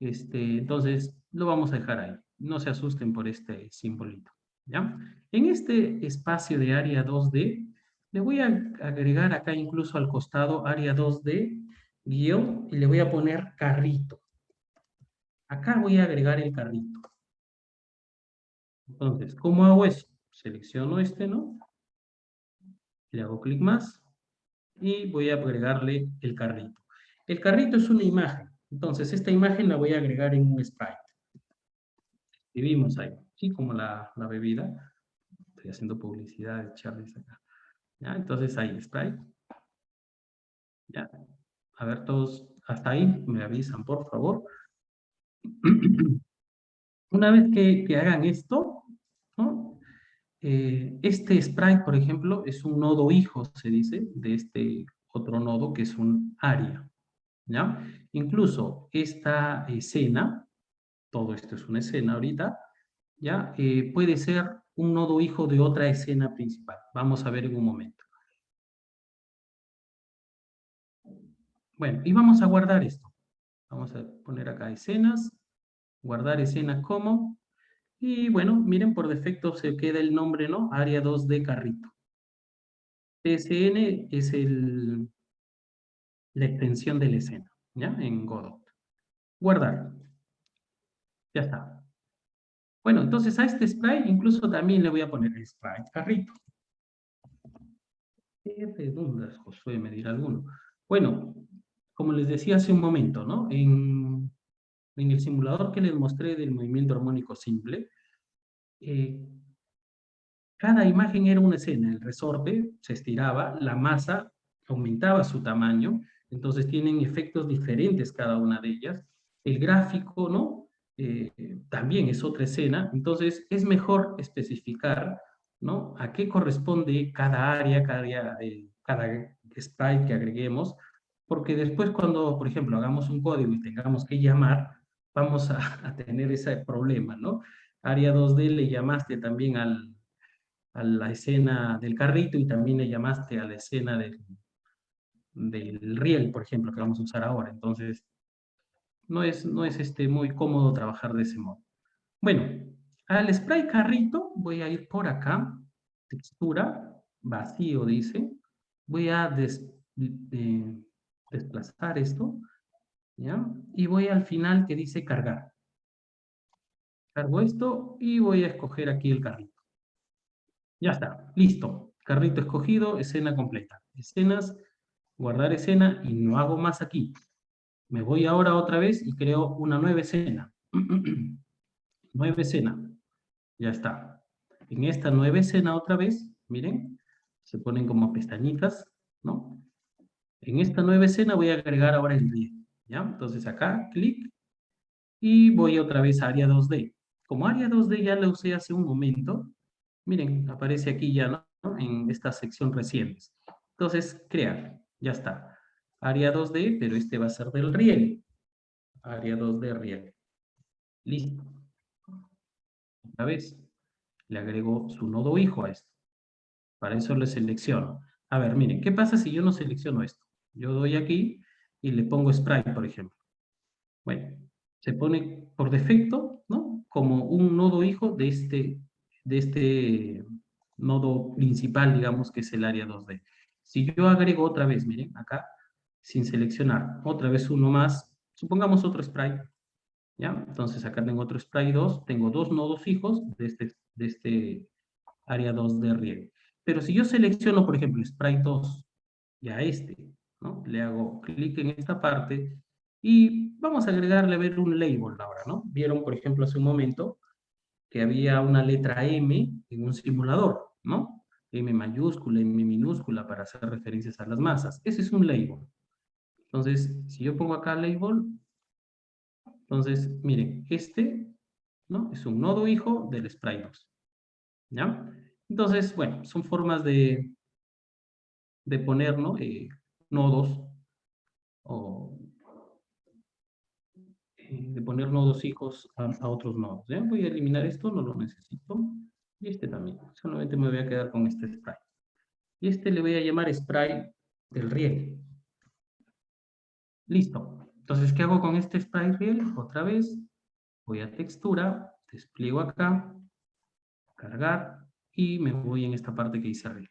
este, entonces lo vamos a dejar ahí. No se asusten por este simbolito, ¿ya? En este espacio de área 2D, le voy a agregar acá incluso al costado área 2D, guion, y le voy a poner carrito. Acá voy a agregar el carrito. Entonces, ¿cómo hago eso? Selecciono este, ¿no? Le hago clic más y voy a agregarle el carrito. El carrito es una imagen. Entonces, esta imagen la voy a agregar en un sprite. vimos ahí, ¿sí? Como la, bebida. Estoy haciendo publicidad de Charlie acá. ¿Ya? Entonces, ahí, sprite. ¿Ya? A ver, todos, hasta ahí, me avisan, por favor. Una vez que, hagan esto, eh, este sprite, por ejemplo, es un nodo hijo, se dice, de este otro nodo que es un área. ¿ya? Incluso esta escena, todo esto es una escena ahorita, ¿ya? Eh, puede ser un nodo hijo de otra escena principal. Vamos a ver en un momento. Bueno, y vamos a guardar esto. Vamos a poner acá escenas, guardar escena como, y bueno, miren, por defecto se queda el nombre, ¿no? Área 2 de carrito. TSN es el, la extensión de la escena, ¿ya? En Godot. Guardar. Ya está. Bueno, entonces a este sprite incluso también le voy a poner el sprite carrito. ¿Qué preguntas, Josué? Me dirá alguno. Bueno, como les decía hace un momento, ¿no? En el simulador que les mostré del movimiento armónico simple, eh, cada imagen era una escena, el resorte se estiraba, la masa aumentaba su tamaño, entonces tienen efectos diferentes cada una de ellas. El gráfico, ¿no? Eh, también es otra escena, entonces es mejor especificar, ¿no? A qué corresponde cada área, cada, área, cada sprite que agreguemos, porque después cuando, por ejemplo, hagamos un código y tengamos que llamar, vamos a, tener ese problema, ¿no? Área 2D le llamaste también al, a la escena del carrito y también le llamaste a la escena del, del riel, por ejemplo, que vamos a usar ahora. Entonces, no es, no es este, muy cómodo trabajar de ese modo. Bueno, al spray carrito voy a ir por acá, textura, vacío dice, voy a desplazar esto, y voy al final que dice cargar. Cargo esto y voy a escoger aquí el carrito. Ya está, listo. carrito escogido, escena completa. Escenas, guardar escena y no hago más aquí. Me voy ahora otra vez y creo una nueva escena. nueva escena. Ya está. En esta nueva escena otra vez, miren, se ponen como pestañitas, ¿no? En esta nueva escena voy a agregar ahora el riel, ¿ya? Entonces acá, clic, y voy otra vez a área 2D. Como área 2D ya la usé hace un momento, miren, aparece aquí ya, ¿no? En esta sección recientes. Entonces, crear, ya está área 2D, pero este va a ser del riel. Área 2D riel. Listo. Otra vez, le agrego su nodo hijo a esto. Para eso le selecciono. A ver, miren, ¿qué pasa si yo no selecciono esto? Yo doy aquí y le pongo sprite, por ejemplo. Bueno, se pone por defecto, ¿no? Como un nodo hijo de este, de este nodo principal, digamos, que es el área 2D. Si yo agrego otra vez, miren, acá, sin seleccionar. Otra vez uno más, supongamos otro sprite. ¿Ya? Entonces acá tengo otro sprite 2, tengo dos nodos fijos de este, de este área 2 de riego. Pero si yo selecciono, por ejemplo, sprite 2, ya este, Le hago clic en esta parte y vamos a agregarle a ver un label ahora, ¿no? Vieron, por ejemplo, hace un momento que había una letra M en un simulador, ¿no? M mayúscula, M minúscula para hacer referencias a las masas. Ese es un label. Entonces, si yo pongo acá label, entonces, miren, este, ¿no? Es un nodo hijo del sprite 2. ¿Ya? Entonces, bueno, son formas de, de poner, ¿no? Eh, nodos, o eh, de poner nodos hijos a, otros nodos. ¿ya? Voy a eliminar esto, no lo necesito. Y este también. Solamente me voy a quedar con este sprite. Y este le voy a llamar sprite del riel. Listo. Entonces, ¿qué hago con este sprite real? Otra vez, voy a textura, despliego acá, cargar, y me voy en esta parte que dice real.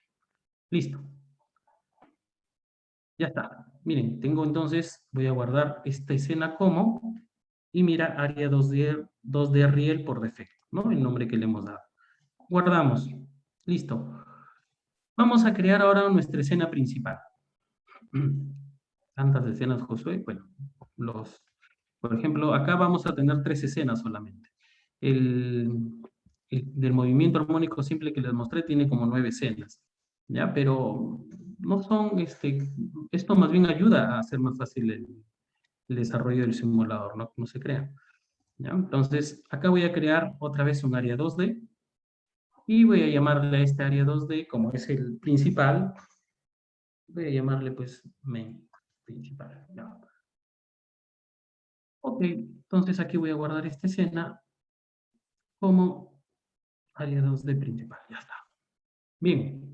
Listo. Ya está. Miren, tengo entonces, voy a guardar esta escena como, y mira, área 2D, 2D riel por defecto, ¿no? El nombre que le hemos dado. Guardamos. Listo. Vamos a crear ahora nuestra escena principal. tantas escenas, Josué? Bueno, los, por ejemplo, acá vamos a tener tres escenas solamente. El, del movimiento armónico simple que les mostré tiene como nueve escenas, ¿ya? Pero no son, este, esto más bien ayuda a hacer más fácil el, desarrollo del simulador, ¿no? No se crea. ¿ya? Entonces, acá voy a crear otra vez un área 2D, y voy a llamarle a este área 2D, como es el principal, voy a llamarle pues main principal. Ok, entonces aquí voy a guardar esta escena como área 2 de principal, ya está. Bien.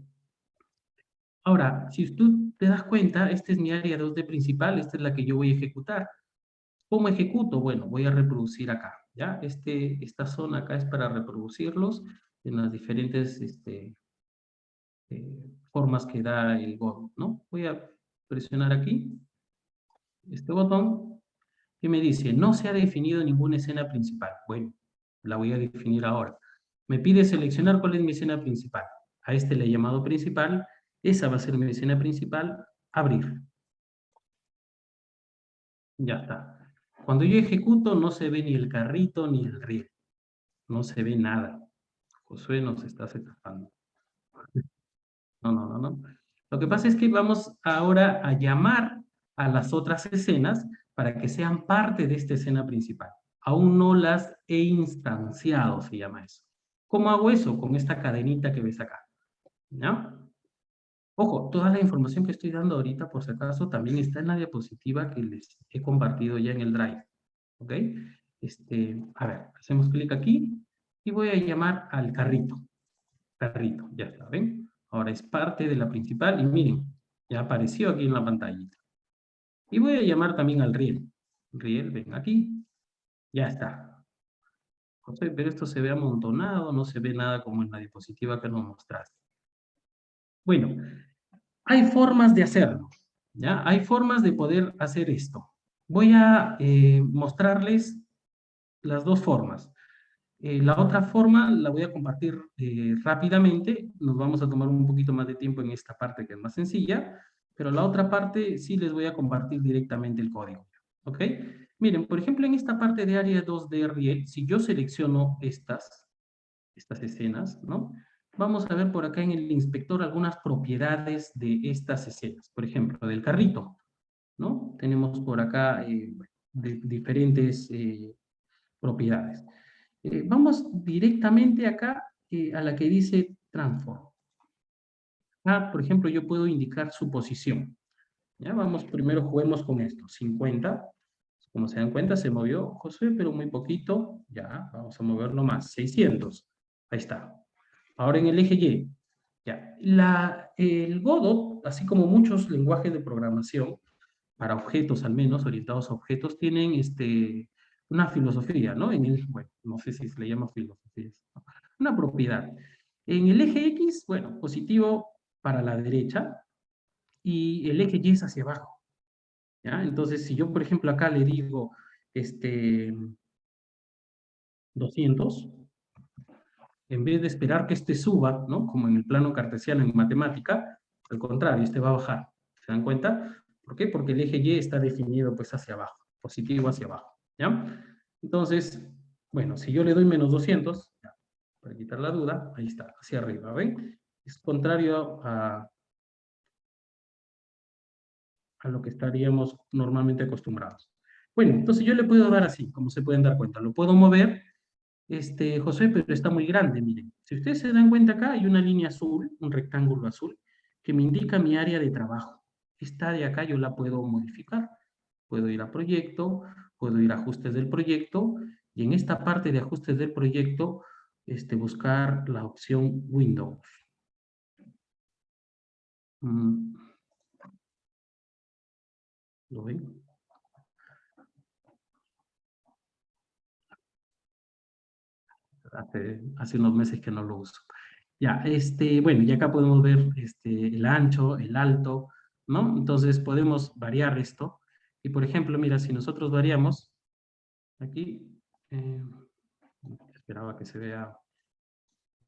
Ahora, si tú te das cuenta, esta es mi área 2 de principal, esta es la que yo voy a ejecutar. ¿Cómo ejecuto? Bueno, voy a reproducir acá, ¿ya? Este, esta zona acá es para reproducirlos en las diferentes este, eh, formas que da el God, ¿no? Voy a presionar aquí, este botón, que me dice, no se ha definido ninguna escena principal. Bueno, la voy a definir ahora. Me pide seleccionar cuál es mi escena principal. A este le he llamado principal, esa va a ser mi escena principal, abrir. Ya está. Cuando yo ejecuto no se ve ni el carrito ni el riel. No se ve nada. Josué nos está aceptando. No, no, no, no. Lo que pasa es que vamos ahora a llamar a las otras escenas para que sean parte de esta escena principal. Aún no las he instanciado, se llama eso. ¿Cómo hago eso? Con esta cadenita que ves acá. ¿Ya? Ojo, toda la información que estoy dando ahorita, por si acaso, también está en la diapositiva que les he compartido ya en el Drive. ¿Ok? Este, a ver, hacemos clic aquí y voy a llamar al carrito. Carrito, ya está, ¿ven? Ahora es parte de la principal y miren, ya apareció aquí en la pantallita. Y voy a llamar también al riel. Riel, ven aquí. Ya está. pero esto se ve amontonado, no se ve nada como en la diapositiva que nos mostraste. Bueno, hay formas de hacerlo. ¿ya? Hay formas de poder hacer esto. Voy a eh, mostrarles las dos formas. Eh, la otra forma la voy a compartir eh, rápidamente, nos vamos a tomar un poquito más de tiempo en esta parte que es más sencilla, pero la otra parte sí les voy a compartir directamente el código, ¿ok? Miren, por ejemplo, en esta parte de área 2 de RIE, si yo selecciono estas, estas escenas, ¿no? Vamos a ver por acá en el inspector algunas propiedades de estas escenas, por ejemplo, del carrito, ¿no? Tenemos por acá eh, diferentes propiedades. Eh, vamos directamente acá eh, a la que dice transform. Ah, por ejemplo, yo puedo indicar su posición. Ya, vamos, primero juguemos con esto. 50. Como se dan cuenta, se movió José, pero muy poquito. Ya, vamos a moverlo más. 600. Ahí está. Ahora en el eje Y. Ya. El Godot, así como muchos lenguajes de programación, para objetos al menos, orientados a objetos, tienen este, una filosofía, ¿no? En el, bueno, no sé si se le llama filosofía, una propiedad. En el eje X, bueno, positivo para la derecha, y el eje Y es hacia abajo. ¿ya? Entonces, si yo, por ejemplo, acá le digo, este, 200, en vez de esperar que este suba, ¿no? Como en el plano cartesiano en matemática, al contrario, este va a bajar. ¿Se dan cuenta? ¿Por qué? Porque el eje Y está definido pues hacia abajo, positivo hacia abajo. ¿Ya? Entonces, bueno, si yo le doy menos 200, para quitar la duda, ahí está, hacia arriba, ¿ven? Es contrario a, a lo que estaríamos normalmente acostumbrados. Bueno, entonces yo le puedo dar así, como se pueden dar cuenta. Lo puedo mover, este, José, pero está muy grande, miren. Si ustedes se dan cuenta acá, hay una línea azul, un rectángulo azul, que me indica mi área de trabajo. Esta de acá yo la puedo modificar. Puedo ir a proyecto, puedo ir a ajustes del proyecto y en esta parte de ajustes del proyecto este, buscar la opción Windows. Mm. ¿Lo ven? Hace, hace, unos meses que no lo uso. Ya, este, bueno, y acá podemos ver este, el ancho, el alto, ¿no? Entonces podemos variar esto. Y por ejemplo, mira, si nosotros variamos, aquí, eh, esperaba que se vea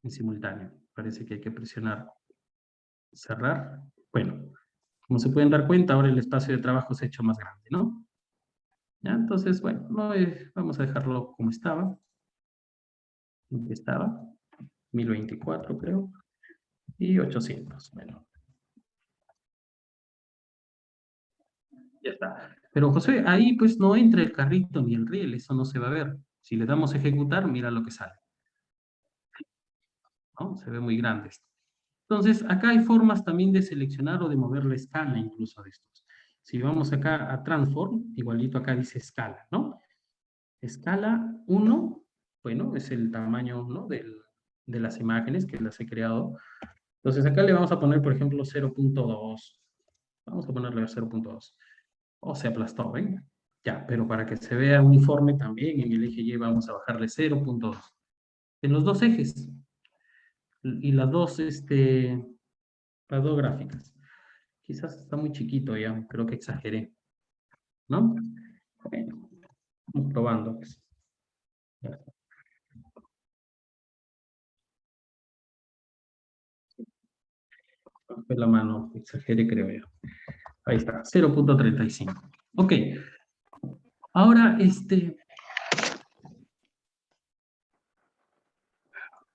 en simultáneo. Parece que hay que presionar cerrar. Bueno, como se pueden dar cuenta, ahora el espacio de trabajo se ha hecho más grande, ¿no? ¿Ya? Entonces, bueno, no, vamos a dejarlo como estaba. Estaba, 1024 creo, y 800, bueno. Ya está. Pero José, ahí pues no entra el carrito ni el riel, eso no se va a ver. Si le damos ejecutar, mira lo que sale. ¿No? Se ve muy grande esto. Entonces, acá hay formas también de seleccionar o de mover la escala incluso de estos. Si vamos acá a Transform, igualito acá dice escala, ¿no? Escala 1, bueno, es el tamaño ¿no? de las imágenes que las he creado. Entonces acá le vamos a poner, por ejemplo, 0.2. Vamos a ponerle 0.2 o se aplastó, ¿ven? Ya, pero para que se vea uniforme también en el eje Y vamos a bajarle 0.2. En los dos ejes. Y las dos, este, las dos gráficas. Quizás está muy chiquito ya, creo que exageré. ¿No? Bueno, probando. Pues. La mano, exageré creo yo. Ahí está, 0.35. Ok. Ahora, este...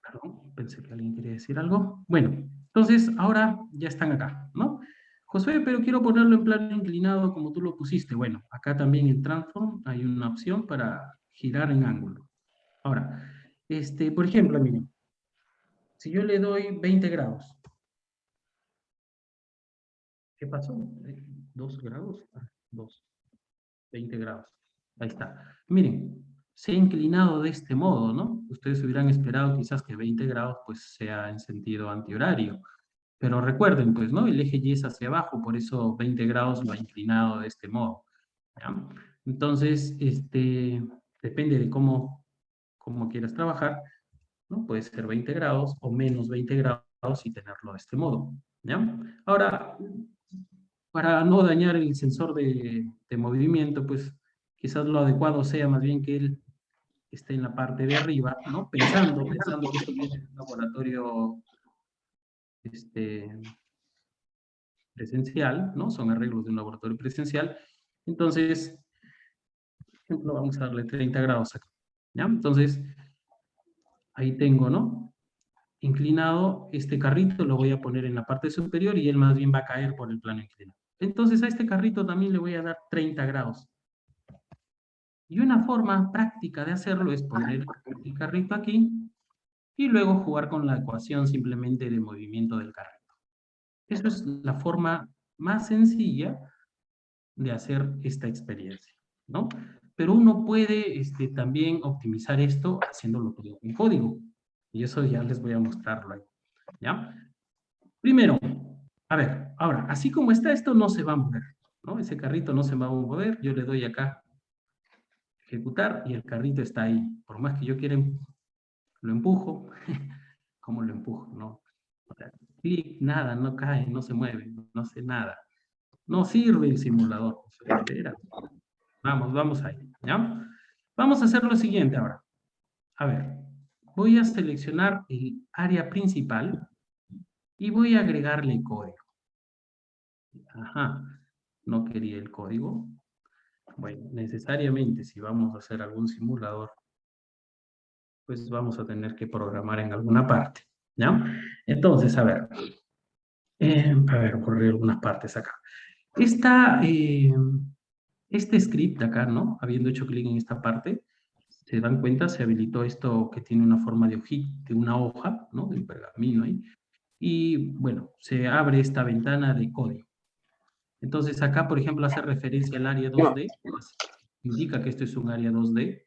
Perdón, pensé que alguien quería decir algo. Bueno, entonces ahora ya están acá, ¿no? Josué, pero quiero ponerlo en plano inclinado como tú lo pusiste. Bueno, acá también en Transform hay una opción para girar en ángulo. Ahora, este, por ejemplo, miren, si yo le doy 20 grados, ¿Qué pasó? ¿Dos grados? Ah, dos. 20 grados. Ahí está. Miren, se ha inclinado de este modo, ¿no? Ustedes hubieran esperado quizás que 20 grados pues sea en sentido antihorario. Pero recuerden, pues, ¿no? El eje Y es hacia abajo, por eso 20 grados lo ha inclinado de este modo. Entonces, este, depende de cómo, cómo quieras trabajar, ¿no? Puede ser 20 grados o menos 20 grados y tenerlo de este modo. ¿ya? Ahora, para no dañar el sensor de, movimiento, pues quizás lo adecuado sea más bien que él, está en la parte de arriba, ¿no? Pensando, pensando que esto es un laboratorio este, presencial, ¿no? Son arreglos de un laboratorio presencial. Entonces, por ejemplo, vamos a darle 30 grados acá. Entonces, ahí tengo, ¿no? Inclinado, este carrito lo voy a poner en la parte superior y él más bien va a caer por el plano inclinado. Entonces a este carrito también le voy a dar 30 grados. Y una forma práctica de hacerlo es poner el carrito aquí y luego jugar con la ecuación simplemente de movimiento del carrito. Eso es la forma más sencilla de hacer esta experiencia, ¿no? Pero uno puede este, también optimizar esto haciéndolo todo en código. Y eso ya les voy a mostrar luego, ¿ya? Primero, a ver, ahora, así como está esto no se va a mover, ¿no? Ese carrito no se va a mover, yo le doy acá ejecutar y el carrito está ahí. Por más que yo quiera, lo empujo, ¿cómo lo empujo? No, clic, nada, no cae, no se mueve, no hace nada. No sirve el simulador. Vamos, vamos ahí. Vamos a hacer lo siguiente ahora. A ver, voy a seleccionar el área principal y voy a agregarle código. Ajá, no quería el código. Bueno, necesariamente si vamos a hacer algún simulador, pues vamos a tener que programar en alguna parte, ¿ya? Entonces, a ver, eh, a ver, ocurrir algunas partes acá. Esta, eh, este script acá, ¿no? Habiendo hecho clic en esta parte, se dan cuenta, se habilitó esto que tiene una forma de hojita, de una hoja, ¿no? De un pergamino ahí. Y, bueno, se abre esta ventana de código. Entonces acá, por ejemplo, hace referencia al área 2D, indica que esto es un área 2D.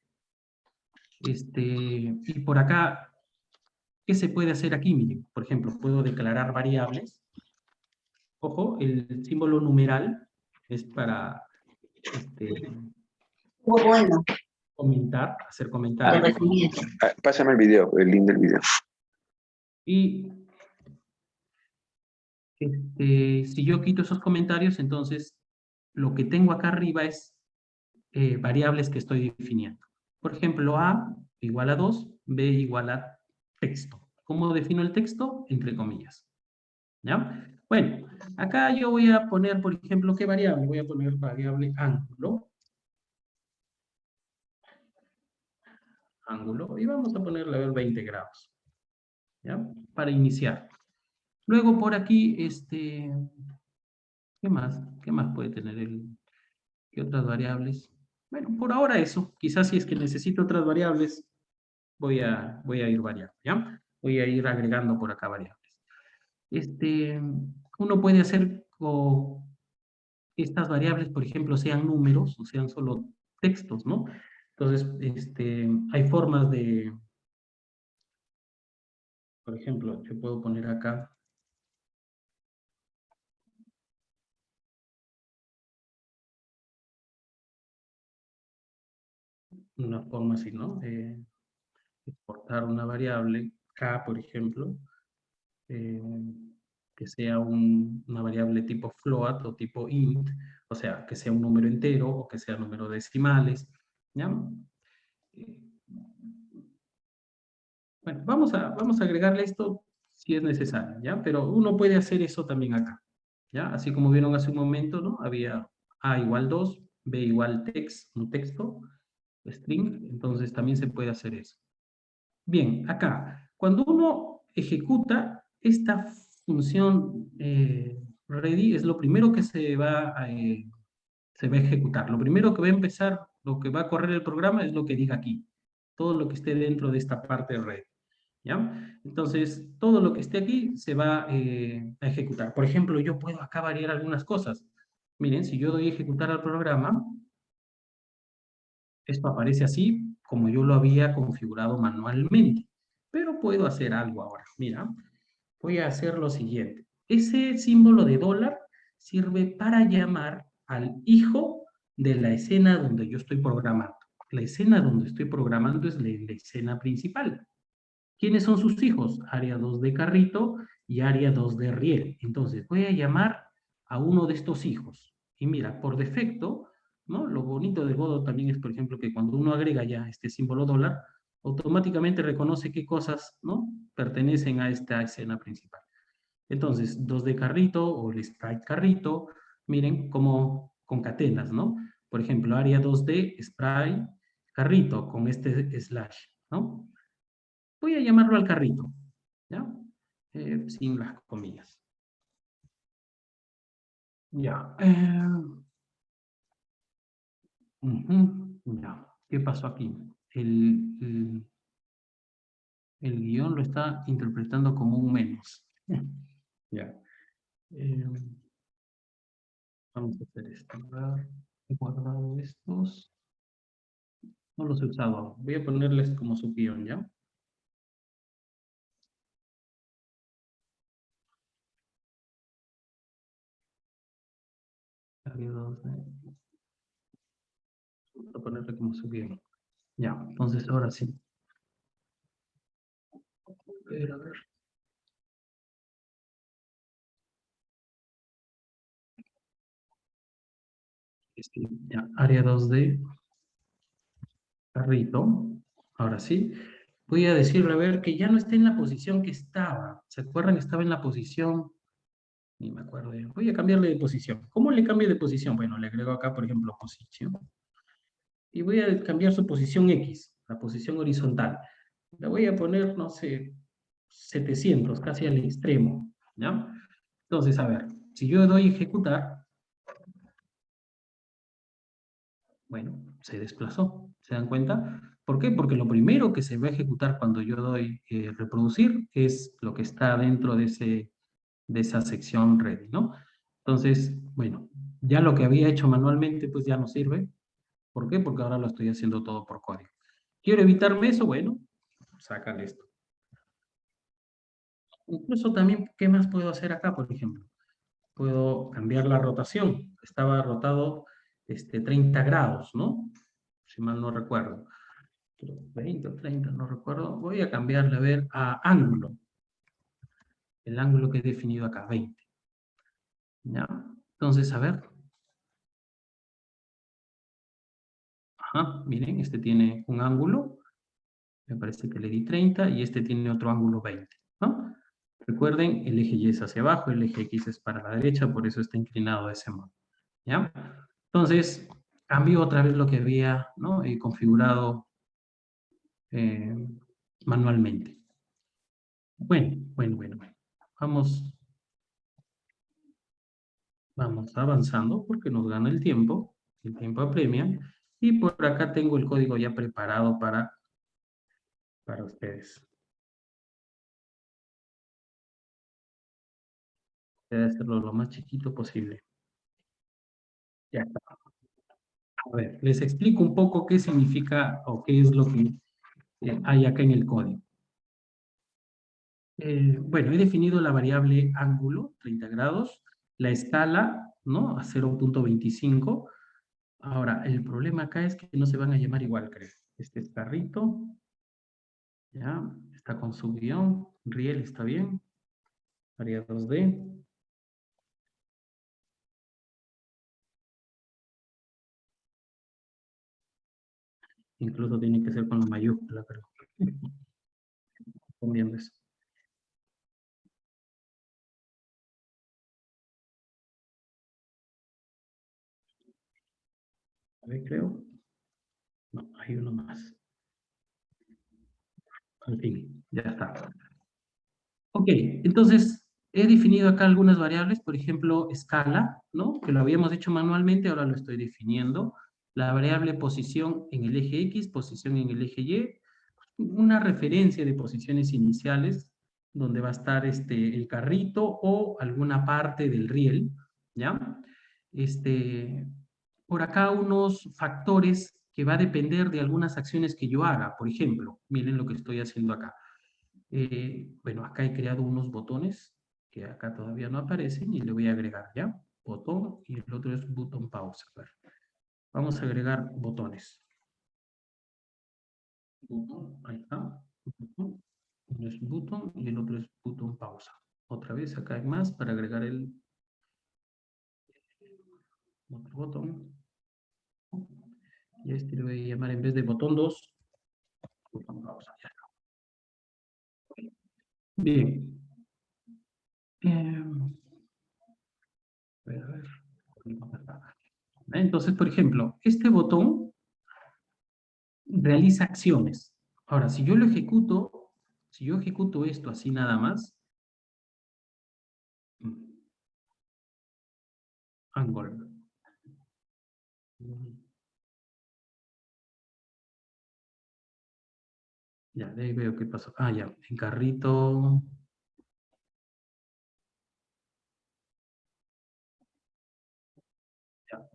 Este, y por acá, ¿qué se puede hacer aquí? Miren, por ejemplo, puedo declarar variables. Ojo, el símbolo numeral es para este, bueno. comentar, hacer comentarios. Ah, pásame el video, el link del video. Y este, si yo quito esos comentarios, entonces lo que tengo acá arriba es eh, variables que estoy definiendo. Por ejemplo, A igual a 2, B igual a texto. ¿Cómo defino el texto? Entre comillas. Bueno, acá yo voy a poner, por ejemplo, ¿qué variable? Voy a poner variable ángulo. Ángulo. Y vamos a ponerle a 20 grados. Para iniciar. Luego por aquí, este, ¿qué más? ¿Qué más puede tener el, qué otras variables? Bueno, por ahora eso. Quizás si es que necesito otras variables, voy a, voy a ir variando, ¿ya? Voy a ir agregando por acá variables. Este, uno puede hacer con estas variables, por ejemplo, sean números o sean solo textos, ¿no? Entonces, este, hay formas de, por ejemplo, yo puedo poner acá una forma así, ¿no? De exportar una variable, k, por ejemplo, eh, que sea una variable tipo float o tipo int, o sea, que sea un número entero o que sea número decimales, ¿ya? Bueno, vamos a, vamos a agregarle esto si es necesario, ¿ya? Pero uno puede hacer eso también acá, ¿ya? Así como vieron hace un momento, ¿no? Había a igual 2, b igual text, un texto, string, entonces también se puede hacer eso. Bien, acá, cuando uno ejecuta esta función eh, ready, es lo primero que se va, a, eh, se va a ejecutar. Lo primero que va a empezar, lo que va a correr el programa es lo que diga aquí. Todo lo que esté dentro de esta parte red. ¿Ya? Entonces, todo lo que esté aquí se va eh, a ejecutar. Por ejemplo, yo puedo acá variar algunas cosas. Miren, si yo doy a ejecutar al programa, esto aparece así como yo lo había configurado manualmente. Pero puedo hacer algo ahora. Mira, voy a hacer lo siguiente. Ese símbolo de dólar sirve para llamar al hijo de la escena donde yo estoy programando. La escena donde estoy programando es la, escena principal. ¿Quiénes son sus hijos? Área 2 de carrito y área 2 de riel. Entonces voy a llamar a uno de estos hijos. Y mira, por defecto ¿no? Lo bonito de Godot también es, por ejemplo, que cuando uno agrega ya este símbolo dólar, automáticamente reconoce qué cosas, ¿no? Pertenecen a esta escena principal. Entonces, 2D carrito o el sprite carrito, miren cómo concatenas, ¿no? Por ejemplo, área 2D, sprite, carrito con este slash, ¿no? Voy a llamarlo al carrito, ¿ya? Eh, sin las comillas. Ya. Eh, ya. ¿Qué pasó aquí? El, el, guion lo está interpretando como un menos. ya. Eh, vamos a hacer esto. He guardado estos. No los he usado. Voy a ponerles como su guion, ¿ya? Voy a ponerle como su guion. Ya, entonces ahora sí. A ver, a ver. Este, ya, área 2D. Carrito. Ahora sí. Voy a decirle, a ver, que ya no está en la posición que estaba. ¿Se acuerdan que estaba en la posición? Ni me acuerdo. Voy a cambiarle de posición. ¿Cómo le cambio de posición? Bueno, le agrego acá, por ejemplo, posición y voy a cambiar su posición X, la posición horizontal. La voy a poner, no sé, 700, casi al extremo, ¿ya? Entonces, a ver, si yo doy ejecutar, bueno, se desplazó, ¿se dan cuenta? ¿Por qué? Porque lo primero que se va a ejecutar cuando yo doy eh, reproducir es lo que está dentro de, ese, de esa sección ready, ¿no? Entonces, bueno, ya lo que había hecho manualmente pues ya no sirve, ¿Por qué? Porque ahora lo estoy haciendo todo por código. ¿Quiero evitarme eso? Bueno, sacan esto. Incluso también, ¿qué más puedo hacer acá, por ejemplo? Puedo cambiar la rotación. Estaba rotado este, 30 grados, ¿no? Si mal no recuerdo. 20 o 30, no recuerdo. Voy a cambiarle, a ver, a ángulo. El ángulo que he definido acá, 20. ¿Ya? Entonces, a ver, miren, este tiene un ángulo, me parece que le di 30, y este tiene otro ángulo 20, Recuerden, el eje Y es hacia abajo, el eje X es para la derecha, por eso está inclinado de ese modo, ¿ya? Entonces, cambio otra vez lo que había ¿no? configurado eh, manualmente. Bueno, bueno, bueno, bueno. Vamos, vamos avanzando porque nos gana el tiempo, el tiempo apremia. Y por acá tengo el código ya preparado para, para ustedes. Voy a hacerlo lo más chiquito posible. Ya está. A ver, les explico un poco qué significa o qué es lo que eh, hay acá en el código. Eh, bueno, he definido la variable ángulo, 30 grados, la escala, ¿no? A 0.25, Ahora, el problema acá es que no se van a llamar igual, creo. Este es carrito. Ya, está con su guion. Riel está bien. Área 2D. Incluso tiene que ser con la mayúscula, pero... Conviendo eso. Creo. No, hay uno más. Al fin, ya está. Ok, entonces he definido acá algunas variables, por ejemplo, escala, ¿no? Que lo habíamos hecho manualmente, ahora lo estoy definiendo. La variable posición en el eje X, posición en el eje Y, una referencia de posiciones iniciales, donde va a estar este, el carrito o alguna parte del riel, ¿ya? Este, por acá unos factores que va a depender de algunas acciones que yo haga. Por ejemplo, miren lo que estoy haciendo acá. Eh, bueno, acá he creado unos botones que acá todavía no aparecen y le voy a agregar, ¿ya? Botón y el otro es botón pausa. Vamos a agregar botones. ahí está. Uno es botón y el otro es botón pausa. Otra vez acá hay más para agregar el otro botón. Y este lo voy a llamar en vez de botón 2. Vamos allá. Bien. Em, a ver, a. Entonces, por ejemplo, este botón realiza acciones. Ahora, si yo lo ejecuto, si yo ejecuto esto así nada más, Angle. Ya, de ahí veo qué pasó. Ah, ya, en carrito. Ya.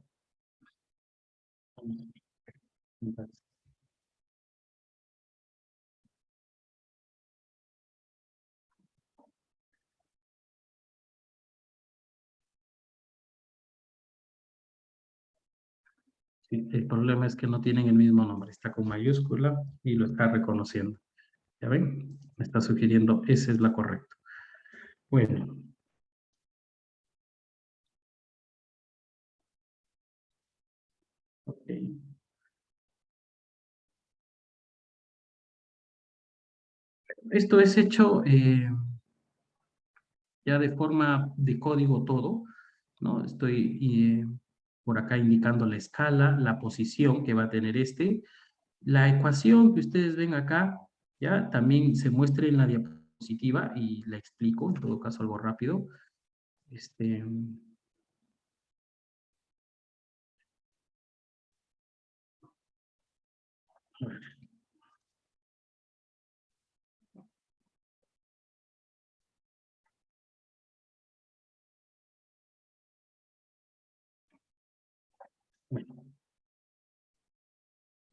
El problema es que no tienen el mismo nombre, está con mayúscula y lo está reconociendo. ¿Ya ven? Me está sugiriendo, esa es la correcta. Bueno. Esto es hecho eh, ya de forma de código todo, ¿no? Estoy eh, por acá indicando la escala, la posición que va a tener este. La ecuación que ustedes ven acá, ya también se muestra en la diapositiva y la explico, en todo caso algo rápido. Este,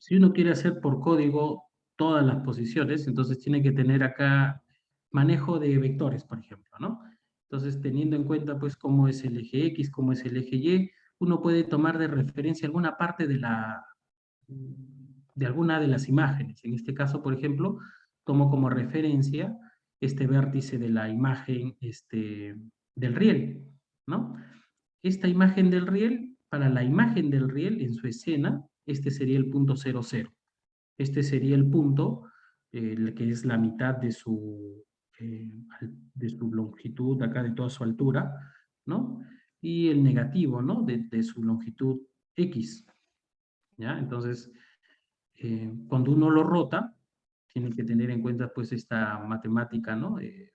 Si uno quiere hacer por código todas las posiciones, entonces tiene que tener acá manejo de vectores, por ejemplo, ¿no? Entonces, teniendo en cuenta, pues, cómo es el eje X, cómo es el eje Y, uno puede tomar de referencia alguna parte de la de alguna de las imágenes. En este caso, por ejemplo, tomo como referencia este vértice de la imagen este, del riel, ¿no? Esta imagen del riel, para la imagen del riel en su escena, este sería el punto 00. Este sería el punto eh, que es la mitad de su, eh, de su longitud, acá de toda su altura, ¿no? Y el negativo, ¿no? De, su longitud X. ¿Ya? Entonces, eh, cuando uno lo rota, tiene que tener en cuenta pues esta matemática, ¿no? de,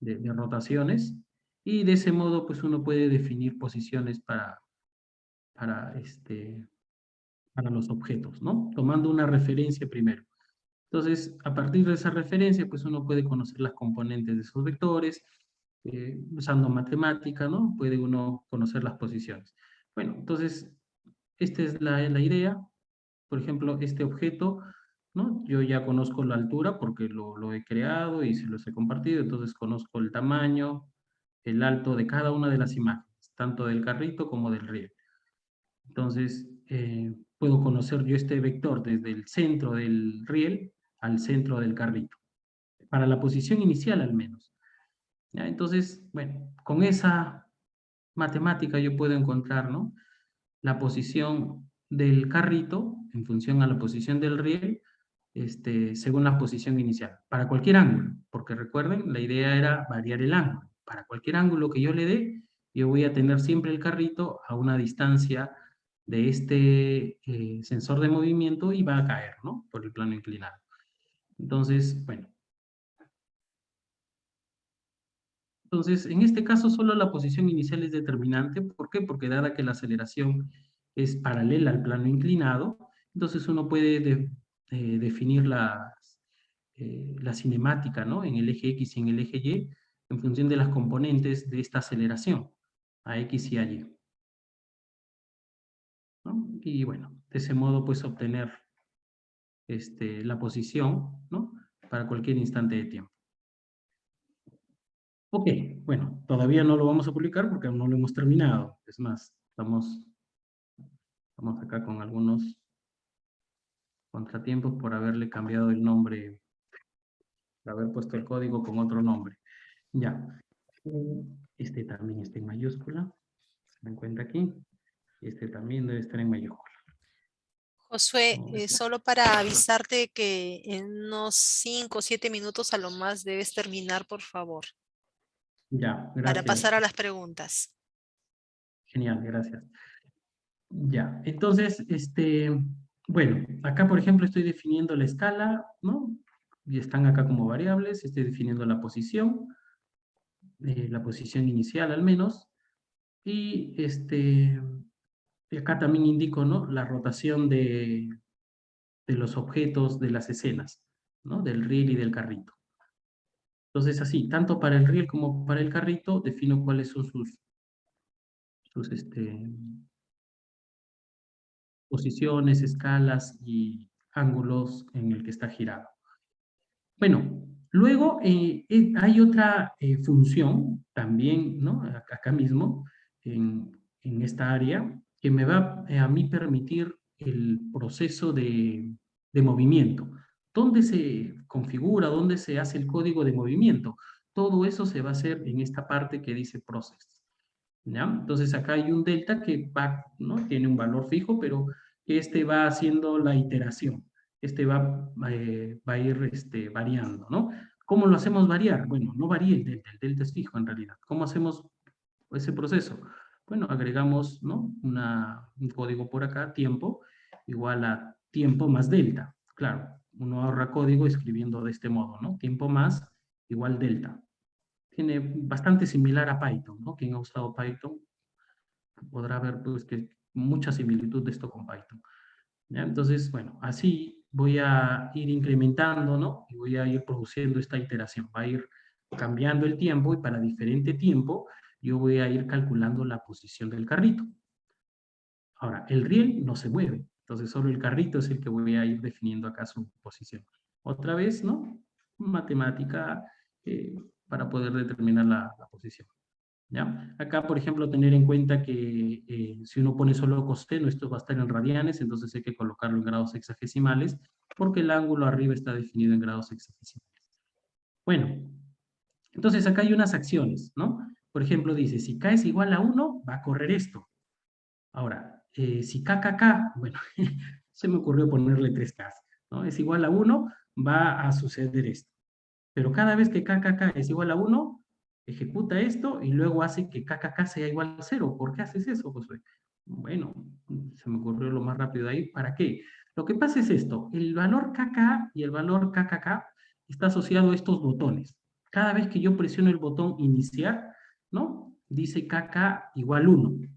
de rotaciones, y de ese modo pues uno puede definir posiciones para, para este, para los objetos, ¿no? Tomando una referencia primero. Entonces, a partir de esa referencia, pues uno puede conocer las componentes de esos vectores, eh, usando matemática, ¿no? Puede uno conocer las posiciones. Bueno, entonces, esta es la, la idea. Por ejemplo, este objeto, ¿no? Yo ya conozco la altura porque lo, lo he creado y se los he compartido, entonces conozco el tamaño, el alto de cada una de las imágenes, tanto del carrito como del riel. Entonces, eh, puedo conocer yo este vector desde el centro del riel al centro del carrito. Para la posición inicial al menos. Entonces, bueno, con esa matemática yo puedo encontrar ¿no? la posición del carrito en función a la posición del riel este, según la posición inicial, para cualquier ángulo, porque recuerden, la idea era variar el ángulo. Para cualquier ángulo que yo le dé, yo voy a tener siempre el carrito a una distancia de este eh, sensor de movimiento y va a caer, ¿no? Por el plano inclinado. Entonces, bueno. Entonces, en este caso solo la posición inicial es determinante. ¿Por qué? Porque dada que la aceleración es paralela al plano inclinado, entonces uno puede eh, definir la, eh, la cinemática, ¿no? En el eje X y en el eje Y, en función de las componentes de esta aceleración, a X y a Y y bueno, de ese modo pues obtener este, la posición, ¿no? Para cualquier instante de tiempo. Ok, bueno, todavía no lo vamos a publicar porque aún no lo hemos terminado. Es más, estamos, estamos acá con algunos contratiempos por haberle cambiado el nombre, por haber puesto el código con otro nombre. Ya, este también está en mayúscula, se me encuentra aquí. Este también debe estar en mayúscula. Josué, ¿Cómo eh, solo para avisarte que en unos 5 o 7 minutos a lo más debes terminar, por favor, Ya, para gracias. pasar a las preguntas. Genial, gracias. Ya, entonces, este, bueno, acá por ejemplo estoy definiendo la escala, ¿no? Y están acá como variables, estoy definiendo la posición, eh, la posición inicial al menos, y este, y acá también indico, ¿no? La rotación de, de los objetos de las escenas, ¿no? Del riel y del carrito. Entonces así, tanto para el riel como para el carrito, defino cuáles son sus, sus este, posiciones, escalas y ángulos en el que está girado. Bueno, luego eh, eh, hay otra eh, función también, ¿no? Ac- Acá mismo, en, en esta área, que me va a mí permitir el proceso de, de movimiento. ¿Dónde se configura, dónde se hace el código de movimiento? Todo eso se va a hacer en esta parte que dice process. ¿ya? Entonces acá hay un delta que ¿no? tiene un valor fijo, pero este va haciendo la iteración. Este va, eh, va a ir este, variando, ¿no? ¿Cómo lo hacemos variar? Bueno, no varía el delta, el delta es fijo en realidad. ¿Cómo hacemos ese proceso? Bueno, agregamos ¿no? Una, un código por acá, tiempo, igual a tiempo más delta. Claro, uno ahorra código escribiendo de este modo, ¿no? Tiempo más igual delta tiene bastante similar a Python, ¿no? Quien ha usado Python podrá ver pues, que mucha similitud de esto con Python. ¿ya? Entonces, bueno, así voy a ir incrementando, ¿no? Y voy a ir produciendo esta iteración. Va a ir cambiando el tiempo y para diferente tiempo yo voy a ir calculando la posición del carrito. Ahora, el riel no se mueve, entonces solo el carrito es el que voy a ir definiendo acá su posición. Otra vez, ¿no? Matemática eh, para poder determinar la, posición. ¿Ya? Acá, por ejemplo, tener en cuenta que eh, si uno pone solo costeno, esto va a estar en radianes, entonces hay que colocarlo en grados sexagesimales, porque el ángulo arriba está definido en grados sexagesimales. Bueno, entonces acá hay unas acciones, ¿no? Por ejemplo, dice, si K es igual a 1, va a correr esto. Ahora, eh, si KKK, bueno, se me ocurrió ponerle 3K, ¿no? Es igual a 1, va a suceder esto. Pero cada vez que KKK es igual a 1, ejecuta esto y luego hace que KKK sea igual a 0. ¿Por qué haces eso, Josué? Bueno, se me ocurrió lo más rápido ahí. ¿Para qué? Lo que pasa es esto. El valor KK y el valor KKK está asociado a estos botones. Cada vez que yo presiono el botón iniciar, ¿no? Dice KK igual 1.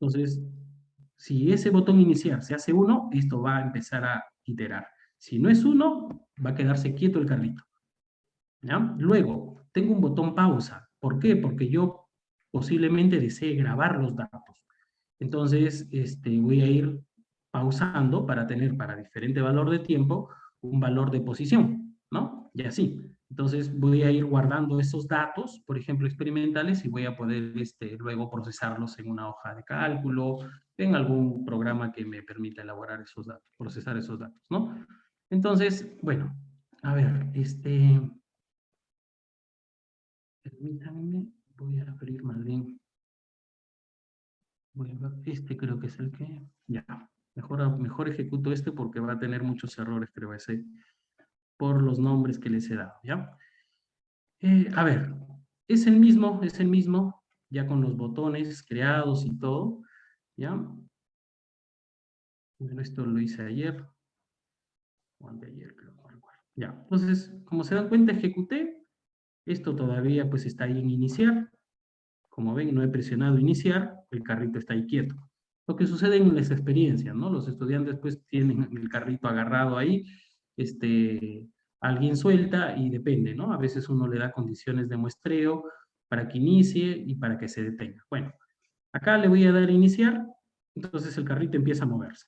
Entonces, si ese botón iniciar se hace 1, esto va a empezar a iterar. Si no es 1, va a quedarse quieto el carrito. ¿Ya? Luego, tengo un botón pausa. ¿Por qué? Porque yo posiblemente desee grabar los datos. Entonces, este, voy a ir pausando para tener para diferente valor de tiempo un valor de posición, ¿no? Y así. Entonces voy a ir guardando esos datos, por ejemplo, experimentales, y voy a poder este, luego procesarlos en una hoja de cálculo, en algún programa que me permita elaborar esos datos, procesar esos datos, ¿no? Entonces, bueno, a ver, este... Permítanme, voy a abrir más bien. A este creo que es el que... Ya, mejor, mejor ejecuto este porque va a tener muchos errores, creo, ese, por los nombres que les he dado, ¿ya? Eh, a ver, es el mismo, es el mismo, ya con los botones creados y todo, ¿ya? Bueno, esto lo hice ayer, o anteayer, creo. Ya, entonces, como se dan cuenta, ejecuté, esto todavía pues está ahí en iniciar, como ven, no he presionado iniciar, el carrito está ahí quieto. Lo que sucede en las experiencias, ¿no? Los estudiantes pues tienen el carrito agarrado ahí, este, alguien suelta y depende, ¿no? A veces uno le da condiciones de muestreo para que inicie y para que se detenga. Bueno, acá le voy a dar iniciar, entonces el carrito empieza a moverse.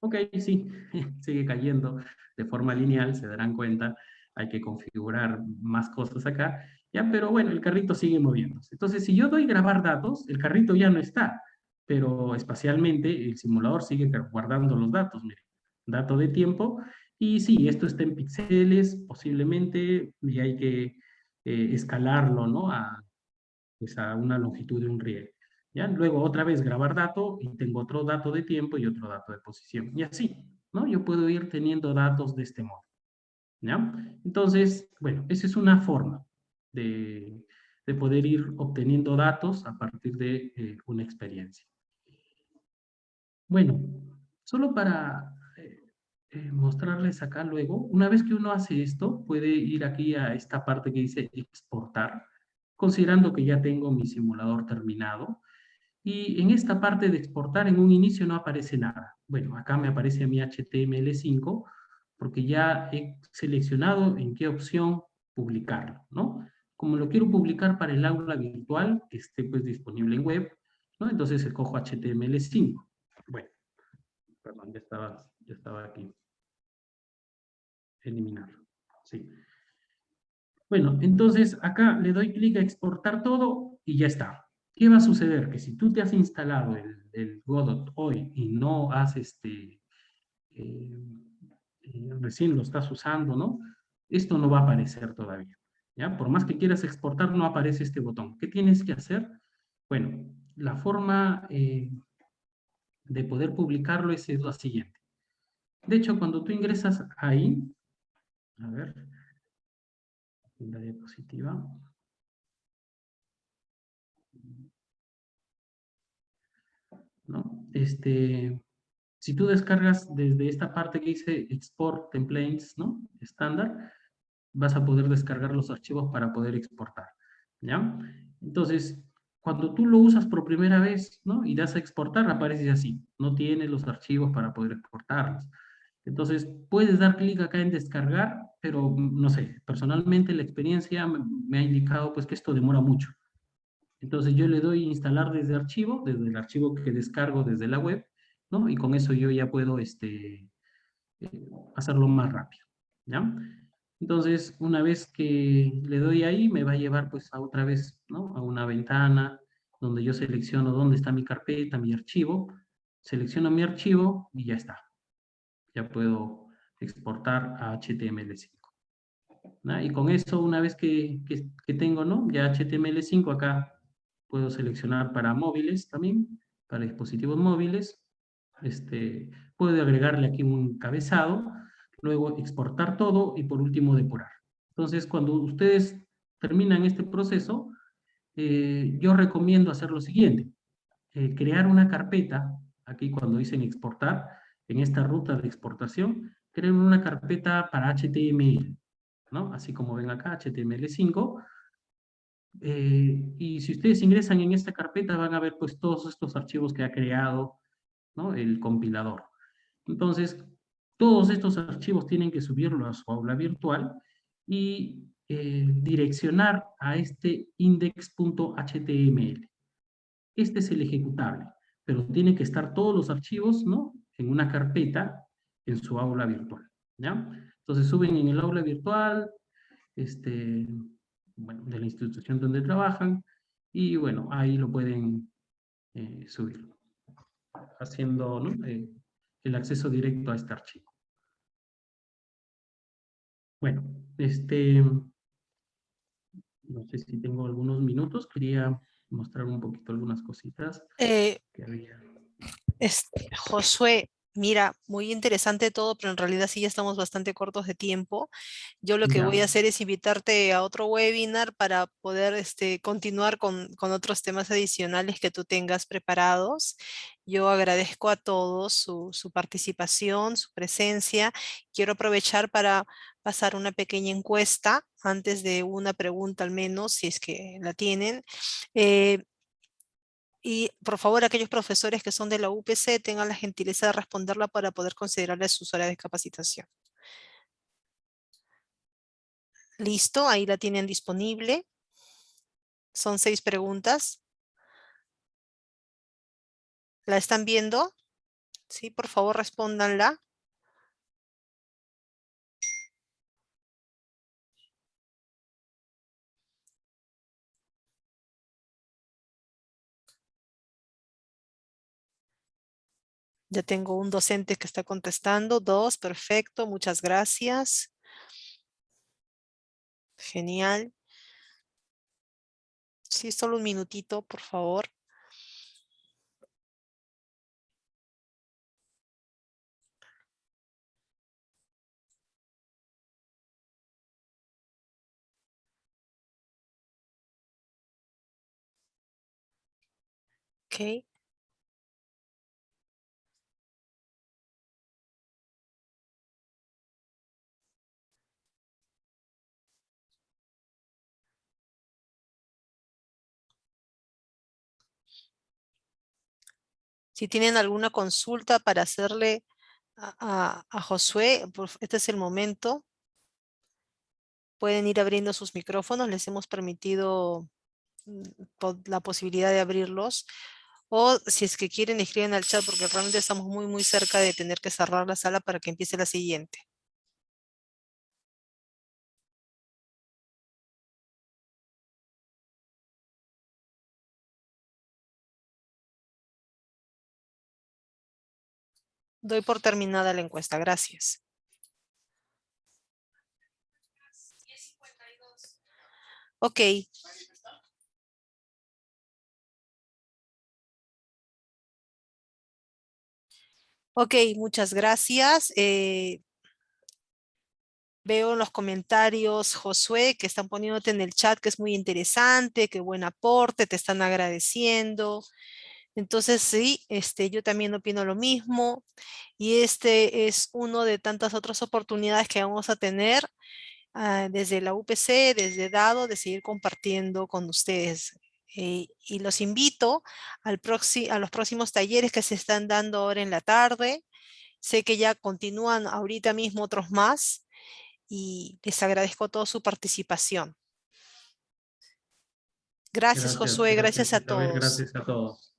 Ok, sí, sigue cayendo de forma lineal, se darán cuenta, hay que configurar más cosas acá, ya, pero bueno, el carrito sigue moviéndose. Entonces, si yo doy grabar datos, el carrito ya no está, pero espacialmente el simulador sigue guardando los datos, miren, dato de tiempo, y sí, esto está en píxeles, posiblemente, y hay que eh, escalarlo, ¿no? A, pues a una longitud de un riel. ¿Ya? Luego otra vez grabar dato y tengo otro dato de tiempo y otro dato de posición. Y así, ¿no? Yo puedo ir teniendo datos de este modo. ¿Ya? Entonces, bueno, esa es una forma de, de poder ir obteniendo datos a partir de eh, una experiencia. Bueno, solo para eh, mostrarles acá luego, una vez que uno hace esto, puede ir aquí a esta parte que dice exportar, considerando que ya tengo mi simulador terminado, y en esta parte de exportar, en un inicio no aparece nada. Bueno, acá me aparece mi HTML5, porque ya he seleccionado en qué opción publicarlo, ¿no? Como lo quiero publicar para el aula virtual, que esté pues disponible en web, ¿no? Entonces escojo HTML5. Bueno, perdón, ya estaba, ya estaba aquí. Eliminar, sí. Bueno, entonces acá le doy clic a exportar todo y ya está. ¿Qué va a suceder? Que si tú te has instalado el, Godot hoy y no has, este, eh, eh, recién lo estás usando, ¿no? Esto no va a aparecer todavía, ¿ya? Por más que quieras exportar, no aparece este botón. ¿Qué tienes que hacer? Bueno, la forma eh, de poder publicarlo es la siguiente. De hecho, cuando tú ingresas ahí, a ver, la diapositiva, ¿no? Este, si tú descargas desde esta parte que dice Export Templates, ¿no? Estándar, vas a poder descargar los archivos para poder exportar, ¿ya? Entonces, cuando tú lo usas por primera vez, ¿no? Y das a exportar, aparece así, no tiene los archivos para poder exportarlos. Entonces, puedes dar clic acá en descargar, pero no sé, personalmente la experiencia me ha indicado pues que esto demora mucho. Entonces yo le doy instalar desde archivo, desde el archivo que descargo desde la web, ¿no? Y con eso yo ya puedo este, eh, hacerlo más rápido, ¿ya? Entonces, una vez que le doy ahí, me va a llevar pues a otra vez, ¿no? A una ventana donde yo selecciono dónde está mi carpeta, mi archivo, selecciono mi archivo y ya está. Ya puedo exportar a HTML5. Y con eso, una vez que, que, que tengo, ¿no? Ya HTML5 acá puedo seleccionar para móviles también, para dispositivos móviles, este, puedo agregarle aquí un cabezado, luego exportar todo y por último depurar. Entonces, cuando ustedes terminan este proceso, eh, yo recomiendo hacer lo siguiente, eh, crear una carpeta, aquí cuando dicen exportar, en esta ruta de exportación, crear una carpeta para HTML, ¿no? Así como ven acá, HTML5, eh, y si ustedes ingresan en esta carpeta van a ver pues todos estos archivos que ha creado ¿no? el compilador. Entonces, todos estos archivos tienen que subirlo a su aula virtual y eh, direccionar a este index.html. Este es el ejecutable, pero tiene que estar todos los archivos ¿no? En una carpeta en su aula virtual. ¿ya? Entonces suben en el aula virtual, este, bueno, de la institución donde trabajan, y bueno, ahí lo pueden eh, subir, haciendo eh, el acceso directo a este archivo. Bueno, este, no sé si tengo algunos minutos, quería mostrar un poquito algunas cositas eh, Este, Josué, Mira, muy interesante todo, pero en realidad sí ya estamos bastante cortos de tiempo. Yo lo que voy a hacer es invitarte a otro webinar para poder este, continuar con, otros temas adicionales que tú tengas preparados. Yo agradezco a todos su, su, participación, su presencia. Quiero aprovechar para pasar una pequeña encuesta antes de una pregunta al menos, si es que la tienen. Eh, y por favor, aquellos profesores que son de la UPC tengan la gentileza de responderla para poder considerarles sus horas de capacitación. Listo, ahí la tienen disponible. Son seis preguntas. ¿La están viendo? Sí, por favor, respóndanla. Ya tengo un docente que está contestando. Dos, perfecto, muchas gracias. Genial. Sí, solo un minutito, por favor. Okay. Si tienen alguna consulta para hacerle a, Josué, este es el momento. Pueden ir abriendo sus micrófonos, les hemos permitido mm, la posibilidad de abrirlos. O si es que quieren, escriben al chat porque realmente estamos muy, muy cerca de tener que cerrar la sala para que empiece la siguiente. Doy por terminada la encuesta. Gracias. Ok. Ok, muchas gracias. Eh, veo en los comentarios, Josué, que están poniéndote en el chat que es muy interesante, qué buen aporte, te están agradeciendo. Entonces, sí, este, yo también opino lo mismo. Y este es uno de tantas otras oportunidades que vamos a tener ah, desde la UPC, desde Dado, de seguir compartiendo con ustedes. Eh, y los invito al a los próximos talleres que se están dando ahora en la tarde. Sé que ya continúan ahorita mismo otros más y les agradezco toda su participación. Gracias, Josué, gracias, a Isabel, todos. Gracias a todos.